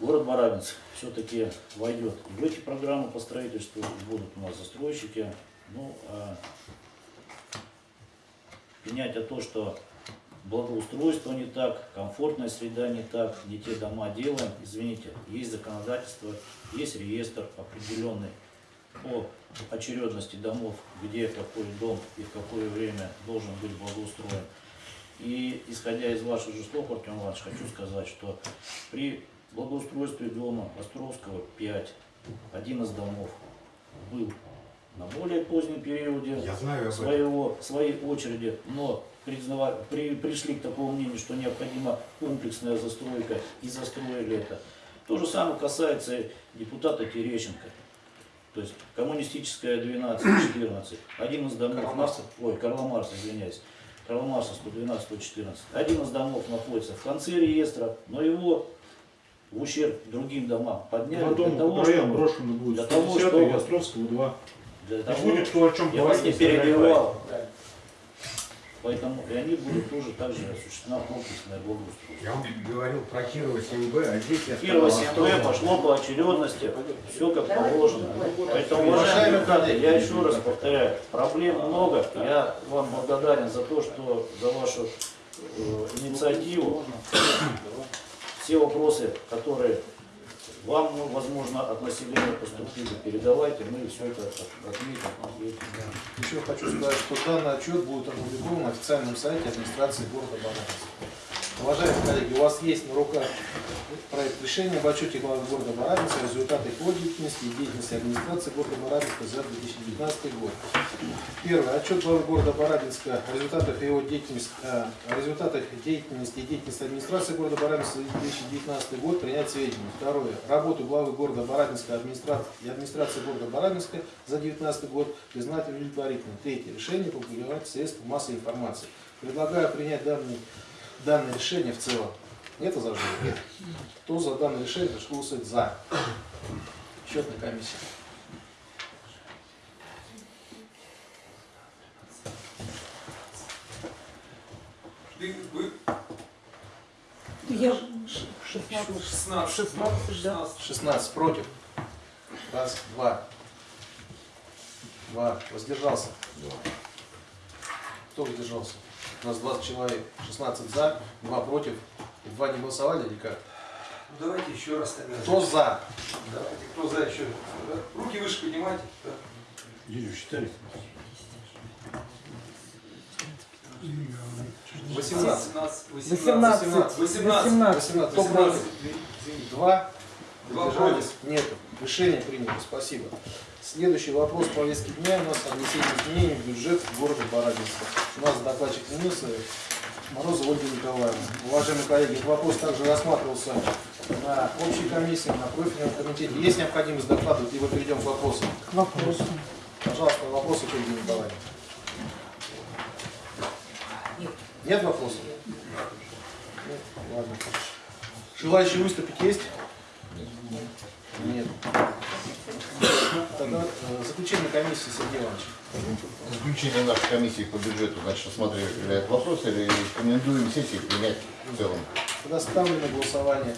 город Барабинск все-таки войдет в эти программы по строительству, будут у нас застройщики. Ну, а принять то, что благоустройство не так, комфортная среда не так, не те дома делаем. Извините, есть законодательство, есть реестр определенный по очередности домов, где какой дом и в какое время должен быть благоустроен. И исходя из ваших же слов, Артем Иванович, хочу сказать, что при благоустройстве дома Островского 5, один из домов был на более позднем периоде Я знаю своего, своей очереди, но признава- при- пришли к такому мнению, что необходима комплексная застройка и застроили это. То же самое касается депутата Терещенко. То есть коммунистическая 12-14. Один из домов... Карла Маркса. Ой, Карла Марса, извиняюсь. Карла Марса 112-114. Один из домов находится в конце реестра, но его в ущерб другим домам подняли Два для того, чтобы... брошены будет. для того, 110 и чтобы- Островского 2. Для Не того, будет кто о чем я вас говорить. не если перебивал. Поэтому и они будут тоже также осуществлена комплексное благоустройство. Я вам говорил про Кирова 7Б, а здесь я Кирова сказал, 7 пошло по очередности, все как положено. Поэтому, уважаемые депутаты, я еще раз повторяю, проблем много. Я вам благодарен за то, что за вашу э, инициативу. Все вопросы, которые вам, ну, возможно, от населения поступили, передавайте, мы все это от- отметим. Еще хочу сказать, что данный отчет будет опубликован на официальном сайте администрации города Барановска. Уважаемые коллеги, у вас есть на руках проект решения об отчете главы города Барановска, результаты по деятельности и деятельности администрации города Барановска за 2019 год. Первый. Отчет главы города Барабинска о результатах его деятельности, э, о результатах деятельности и деятельности администрации города Барабинска за 2019 год принять сведения. Второе. Работу главы города Барабинска и администрации города Барабинска за 2019 год признать удовлетворительным. Третье. Решение публиковать в средствах массовой информации. Предлагаю принять данный, данное решение в целом. Нет возражений? Нет. Кто за данное решение, прошу голосовать за. Счетная комиссия. Я 16. 16, да. 16 против. Раз, два. Два. Воздержался. Кто воздержался? У нас 20 человек. 16 за, 2 против. И два не голосовали или как? Ну, Давайте еще раз тогда. Кто за? Давайте, кто за еще? Руки выше поднимайте. Да. Юрий, считали? 18. 18. 18. 18. 18. Кто против? Два. Два Воздержались? Нету. Решение принято. Спасибо. Следующий вопрос повестки дня у нас о внесении изменений в бюджет города Барабинска. У нас докладчик минуса Морозова Ольга Николаевна. Уважаемые коллеги, этот вопрос также рассматривался на общей комиссии, на профильном комитете. Есть необходимость докладывать, либо перейдем к вопросам? К вопросу. Пожалуйста, вопросы к Ольге Николаевне. Нет вопросов? Нет? Ладно. Желающие выступить есть? Нет. Тогда э, заключение комиссии Сергей Иванович. Заключение нашей комиссии по бюджету, значит, рассматривает этот вопрос или рекомендуем сессии принять в целом. Тогда ставлю на голосование.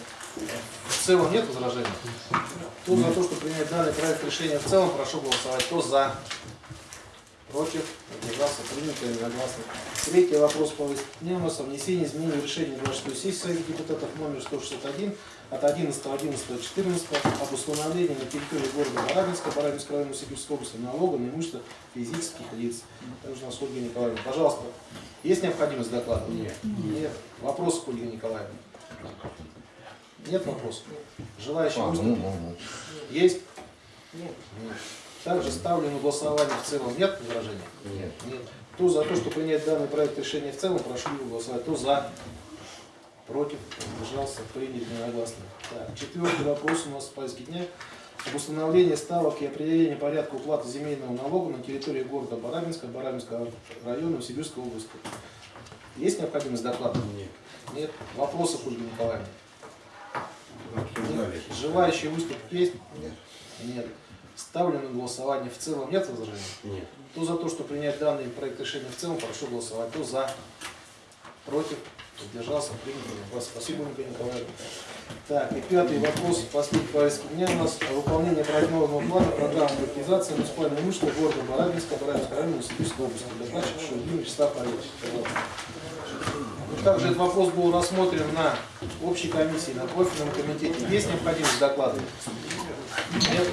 В целом нет возражений? Кто за то, что принять данный проект решения в целом, прошу голосовать. Кто за? Против? Воздержался? Принято единогласно. Третий вопрос по дня внесении изменений в решение 26 сессии депутатов номер 161 от 11.11.14 об установлении на территории города Барабинска, Барабинской района Сибирской области налога на имущество физических лиц. Также у нас Ольга Николаевна. Пожалуйста, есть необходимость доклада? Нет. Нет. Вопросы к Ольге Николаевне? Нет вопросов? Желающие А, ну, ну, ну. Есть? Нет. Также ставлю на голосование в целом. Нет возражений? Нет. Нет. Кто за то, что принять данный проект решения в целом, прошу голосовать. Кто за? Против? Воздержался? Принят единогласно. Так, четвертый вопрос у нас в повестке дня. Об установлении ставок и определении порядка уплаты земельного налога на территории города Барабинска, Барабинского района, Сибирской области. Есть необходимость доклада? Нет. Нет. Ольге Николаевне? Обсуждали. Нет. Желающие выступить есть? Нет. Нет. Ставлю на голосование в целом. Нет возражений? Нет. Кто за то, что принять данный проект решения в целом, прошу голосовать. Кто за? Против? Воздержался? Принято. Вас спасибо, Ольга Николаевна. Так, и пятый вопрос, последний повестки дня у нас о выполнении проектного плана программы приватизации муниципального имущества города Барабинска, Барабинского района, Сибирской области. Докладчик Шульгин Вячеслав Олегович. Также этот вопрос был рассмотрен на общей комиссии, на профильном комитете. Есть необходимость докладывать? Нет?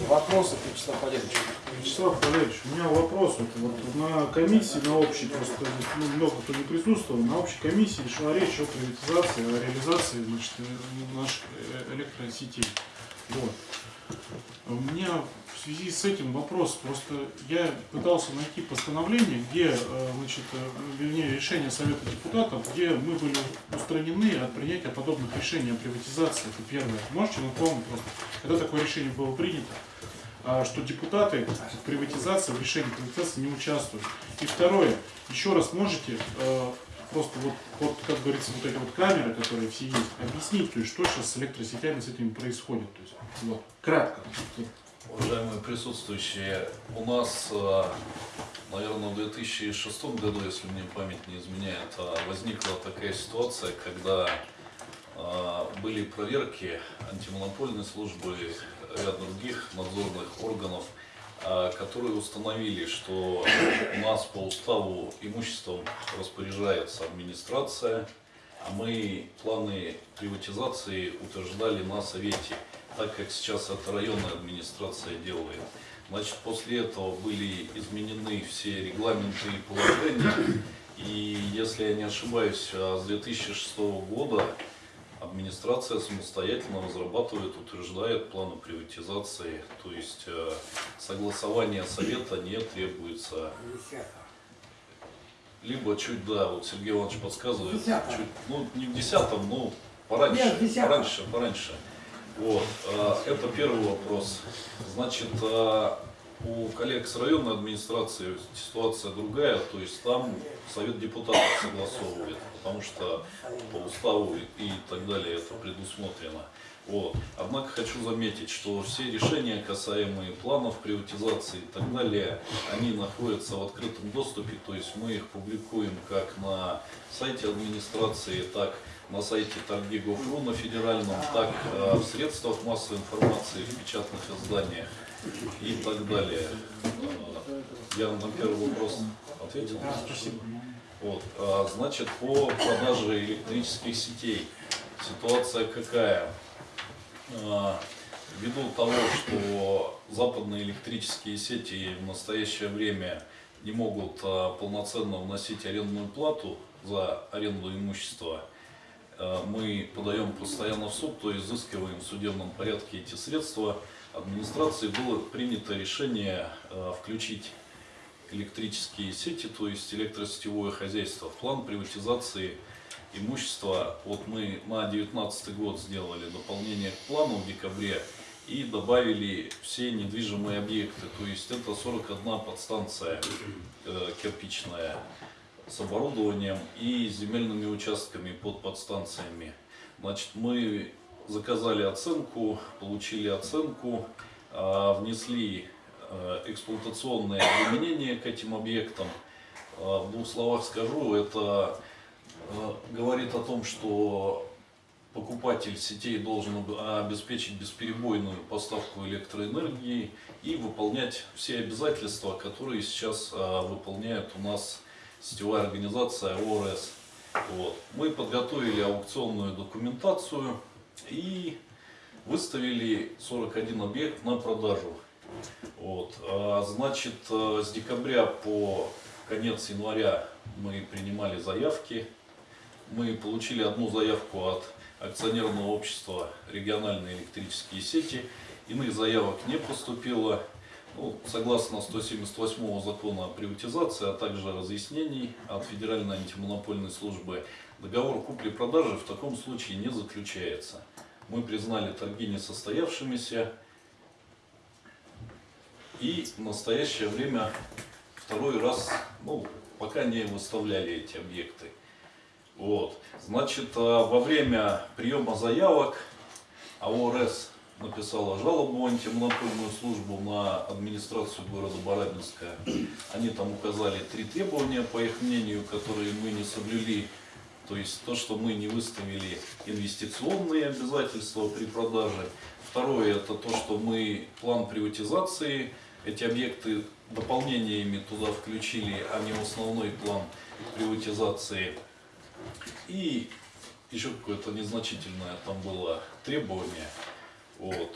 Вопросы, Вячеслав Валерьевич? Вячеслав Валерьевич, у меня вопрос. Вот, вот на комиссии, на общей, просто ну, много кто не присутствовал, на общей комиссии шла речь о приватизации, о реализации значит, э, наших э, электросетей. Вот. У меня в связи с этим вопрос. Просто я пытался найти постановление, где, э, значит, э, вернее, решение Совета депутатов, где мы были устранены от принятия подобных решений о приватизации. Это первое. Можете напомнить когда такое решение было принято? а, что депутаты в приватизации, в решении приватизации не участвуют. И второе, еще раз можете э, просто вот, вот, как говорится, вот эти вот камеры, которые все есть, объяснить, то есть, что сейчас с электросетями с этими происходит. То есть, вот, кратко. Уважаемые присутствующие, у нас, э, наверное, в 2006 году, если мне память не изменяет, э, возникла такая ситуация, когда э, были проверки антимонопольной службы ряд других надзорных органов, которые установили, что у нас по уставу имуществом распоряжается администрация, а мы планы приватизации утверждали на совете, так как сейчас это районная администрация делает. Значит, после этого были изменены все регламенты и положения, и если я не ошибаюсь, а с 2006 года администрация самостоятельно разрабатывает, утверждает планы приватизации, то есть э, согласование совета не требуется. Либо чуть, да, вот Сергей Иванович подсказывает, чуть, ну не в десятом, ну пораньше, Нет, пораньше, пораньше. Вот, э, это первый вопрос. Значит, э, у коллег с районной администрации ситуация другая, то есть там совет депутатов согласовывает, потому что по уставу и так далее это предусмотрено. Вот. Однако хочу заметить, что все решения, касаемые планов приватизации и так далее, они находятся в открытом доступе, то есть мы их публикуем как на сайте администрации, так на сайте торги.гов.ру на федеральном, так э, в средствах массовой информации, в печатных изданиях и так далее. Э, Я на первый вопрос ответил? Спасибо. Вот, а, значит, по продаже электрических сетей ситуация какая? Ввиду того, что западные электрические сети в настоящее время не могут полноценно вносить арендную плату за аренду имущества, мы подаем постоянно в суд, то изыскиваем в судебном порядке эти средства. Администрации было принято решение а, включить электрические сети, то есть электросетевое хозяйство. В план приватизации имущества, вот мы на 2019 год сделали дополнение к плану в декабре и добавили все недвижимые объекты, то есть это 41 подстанция э, кирпичная с оборудованием и земельными участками под подстанциями. Значит, мы заказали оценку, получили оценку, а, внесли э, эксплуатационные обременения к этим объектам. А, В двух словах скажу, это э, говорит о том, что покупатель сетей должен об- обеспечить бесперебойную поставку электроэнергии и выполнять все обязательства, которые сейчас а, выполняет у нас сетевая организация ОРС. Вот. Мы подготовили аукционную документацию и выставили 41 объект на продажу. Вот. А, Значит, э, с декабря по конец января мы принимали заявки. Мы получили одну заявку от акционерного общества региональные электрические сети. Иных заявок не поступило. Ну, согласно 178 закона о приватизации, а также разъяснений от Федеральной антимонопольной службы, договор купли-продажи в таком случае не заключается. Мы признали торги несостоявшимися и в настоящее время второй раз, ну, пока не выставляли эти объекты. Вот. Значит, а, во время приема заявок АОРС написала жалобу антимонопольную службу на администрацию города Барабинска. Они там указали три требования, по их мнению, которые мы не соблюли. То есть то, что мы не выставили инвестиционные обязательства при продаже. Второе, это то, что мы план приватизации, эти объекты дополнениями туда включили, а не в основной план приватизации. И еще какое-то незначительное там было требование. Вот.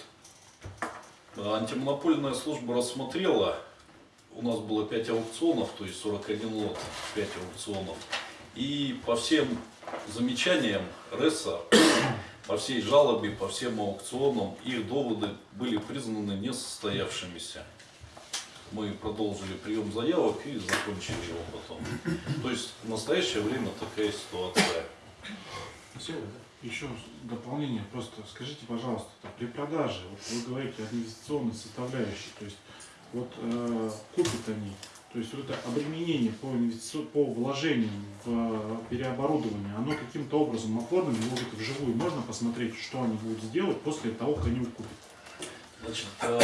А Антимонопольная служба рассмотрела, у нас было 5 аукционов, то есть 41 лот, 5 аукционов. И по всем замечаниям РЭСа, по всей жалобе, по всем аукционам, их доводы были признаны несостоявшимися. Мы продолжили прием заявок и закончили его потом. То есть в настоящее время такая ситуация. Спасибо. Еще дополнение, просто скажите, пожалуйста, при продаже, вот вы говорите о инвестиционной составляющей, то есть вот э, купят они, то есть вот это обременение по, инвестици... по вложениям в э, переоборудование, оно каким-то образом оформлено, это вживую можно посмотреть, что они будут сделать после того, как они его купят? Значит, э,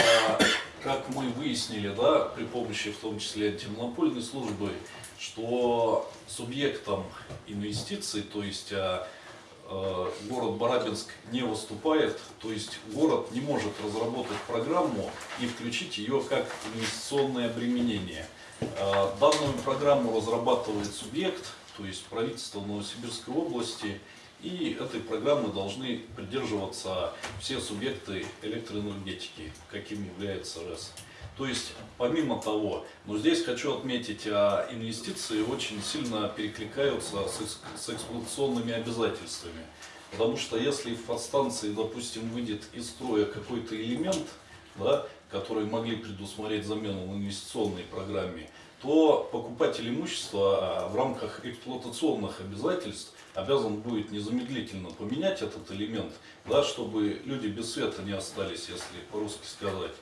как мы выяснили, да, при помощи в том числе антимонопольной службы, что субъектом инвестиций, то есть э, город Барабинск не выступает, то есть город не может разработать программу и включить ее как инвестиционное обременение. Э, Данную программу разрабатывает субъект, то есть правительство Новосибирской области, и этой программы должны придерживаться все субъекты электроэнергетики, каким является РЭС. То есть, помимо того, но здесь хочу отметить, а, инвестиции очень сильно перекликаются с, экс- с эксплуатационными обязательствами. Потому что если в подстанции, допустим, выйдет из строя какой-то элемент, да, который могли предусмотреть замену в инвестиционной программе, то покупатель имущества а, в рамках эксплуатационных обязательств обязан будет незамедлительно поменять этот элемент, да, чтобы люди без света не остались, если по-русски сказать.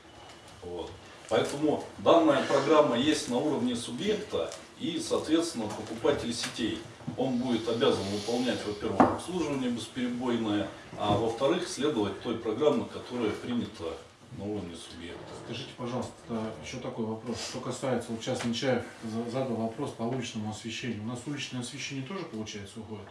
Вот. Поэтому данная программа есть на уровне субъекта и, соответственно, покупатель сетей. Он будет обязан выполнять, во-первых, обслуживание бесперебойное, а во-вторых, следовать той программе, которая принята на уровне субъекта. Скажите, пожалуйста, еще такой вопрос. Что касается, вот сейчас Нечаев за- задал вопрос по уличному освещению. У нас уличное освещение тоже, получается, уходит?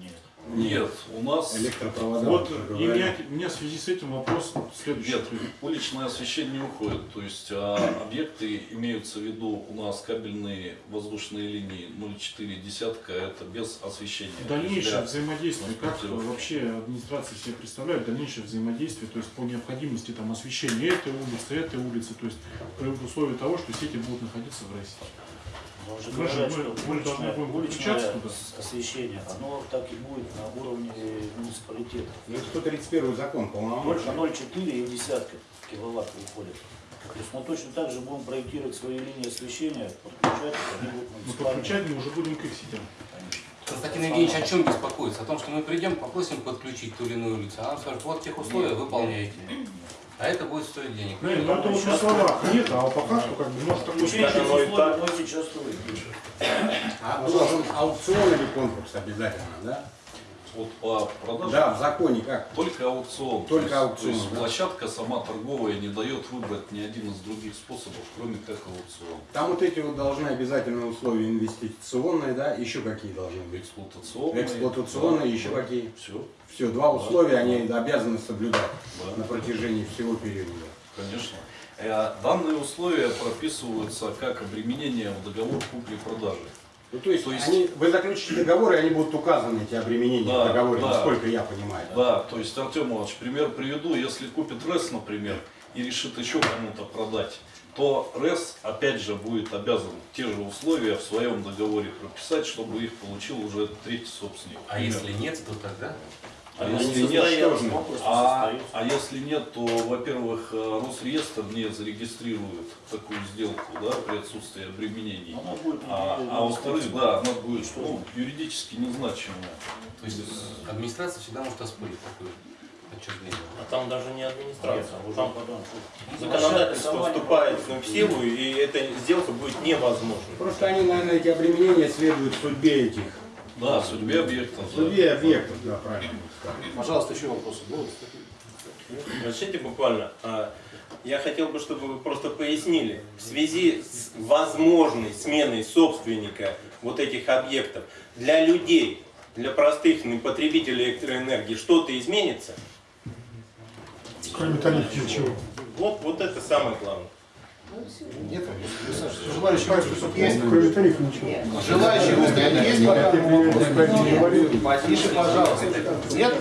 Нет. Нет, у нас Электропровода. Вот, и меня, у меня в связи с этим вопрос следующий. Нет, уличное освещение не уходит. То есть а, объекты имеются в виду у нас кабельные воздушные линии 0,4 десятка, это без освещения. Дальнейшее для взаимодействие, как вообще администрация себе представляет дальнейшее взаимодействие, то есть по необходимости там освещения этой улицы, этой улицы, то есть при условии того, что сети будут находиться в России. Мы должны уличное, уличное освещение, оно так и будет на уровне муниципалитета. Ну, 131 закон Только полномочий. 0,4 и десятка киловатт выходит. То есть мы точно так же будем проектировать свои линии освещения, подключать, они будут Но муниципальные. подключать мы уже будем к их сетям. Константин Евгеньевич о чем беспокоится? О том, что мы придем, попросим подключить ту или иную улицу, а нам скажут, вот тех условия Нет, выполняете. А это будет стоить денег. Нет, ну это вот на словах нет, а по факту как бы может Включение стать. условий мы сейчас строим. А должен аукцион или конкурс обязательно, да? Вот по продаже Да, в законе как? только аукцион. Только То есть- То есть да. площадка сама торговая не дает выбрать ни один из других способов, кроме как аукцион. Там вот эти вот должны обязательные условия инвестиционные, да, еще какие должны быть? Эксплуатационные. Эксплуатационные, да, еще да. какие? Все, Все, два Да. условия они обязаны соблюдать Да. на протяжении всего периода. конечно. Э, Данные условия прописываются как обременение в договор купли-продажи. Ну, то есть, То есть- они, вы заключите договор, и они будут указаны, эти обременения Да, в договоре, да. насколько я понимаю. Да, то есть, Артем Иванович, пример приведу. Если купит РЭС, например, и решит еще кому-то продать, то РЭС, опять же, будет обязан те же условия в своем договоре прописать, чтобы их получил уже третий собственник. А если нет, то тогда? А если не нет, а, а если нет, то, во-первых, э, Росреестр не зарегистрирует такую сделку да, при отсутствии обременений. Она будет А, а во-вторых, да, она будет Что? ну, юридически незначимая. То есть администрация всегда может оспорить такое отчуждение. А там даже не администрация, Нет, уже там потом. законодательство вступает в силу, и эта сделка будет невозможна. Просто они, наверное, эти обременения следуют судьбе этих, Да, судьбе объекта. да. судьбе объектов, да, правильно. Пожалуйста, еще вопросы будут? Разрешите буквально. а, Я хотел бы, чтобы вы просто пояснили, в связи с возможной сменой собственника вот этих объектов, для людей, для простых потребителей электроэнергии что-то изменится? Кроме тарифа ничего. Вот, вот это самое главное. Нет вопросов. Желающие выступить есть? Кроме тарифа ничего. Желающие выступить есть по? Потише, пожалуйста. Нет?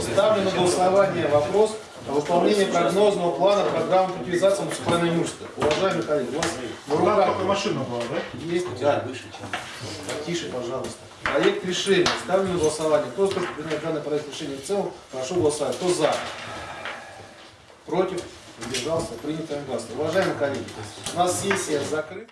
Ставлю на голосование вопрос о выполнении прогнозного плана программы утилизации муниципального имущества. Уважаемые коллеги, у вас в руках машина была, да? есть? Да. Потише, пожалуйста. Проект решения. Ставлю на голосование. Кто за данный проект решения в целом, прошу голосовать. Кто за? Против? Удержался? Принято гласно. Уважаемые коллеги, у нас сессия закрыта.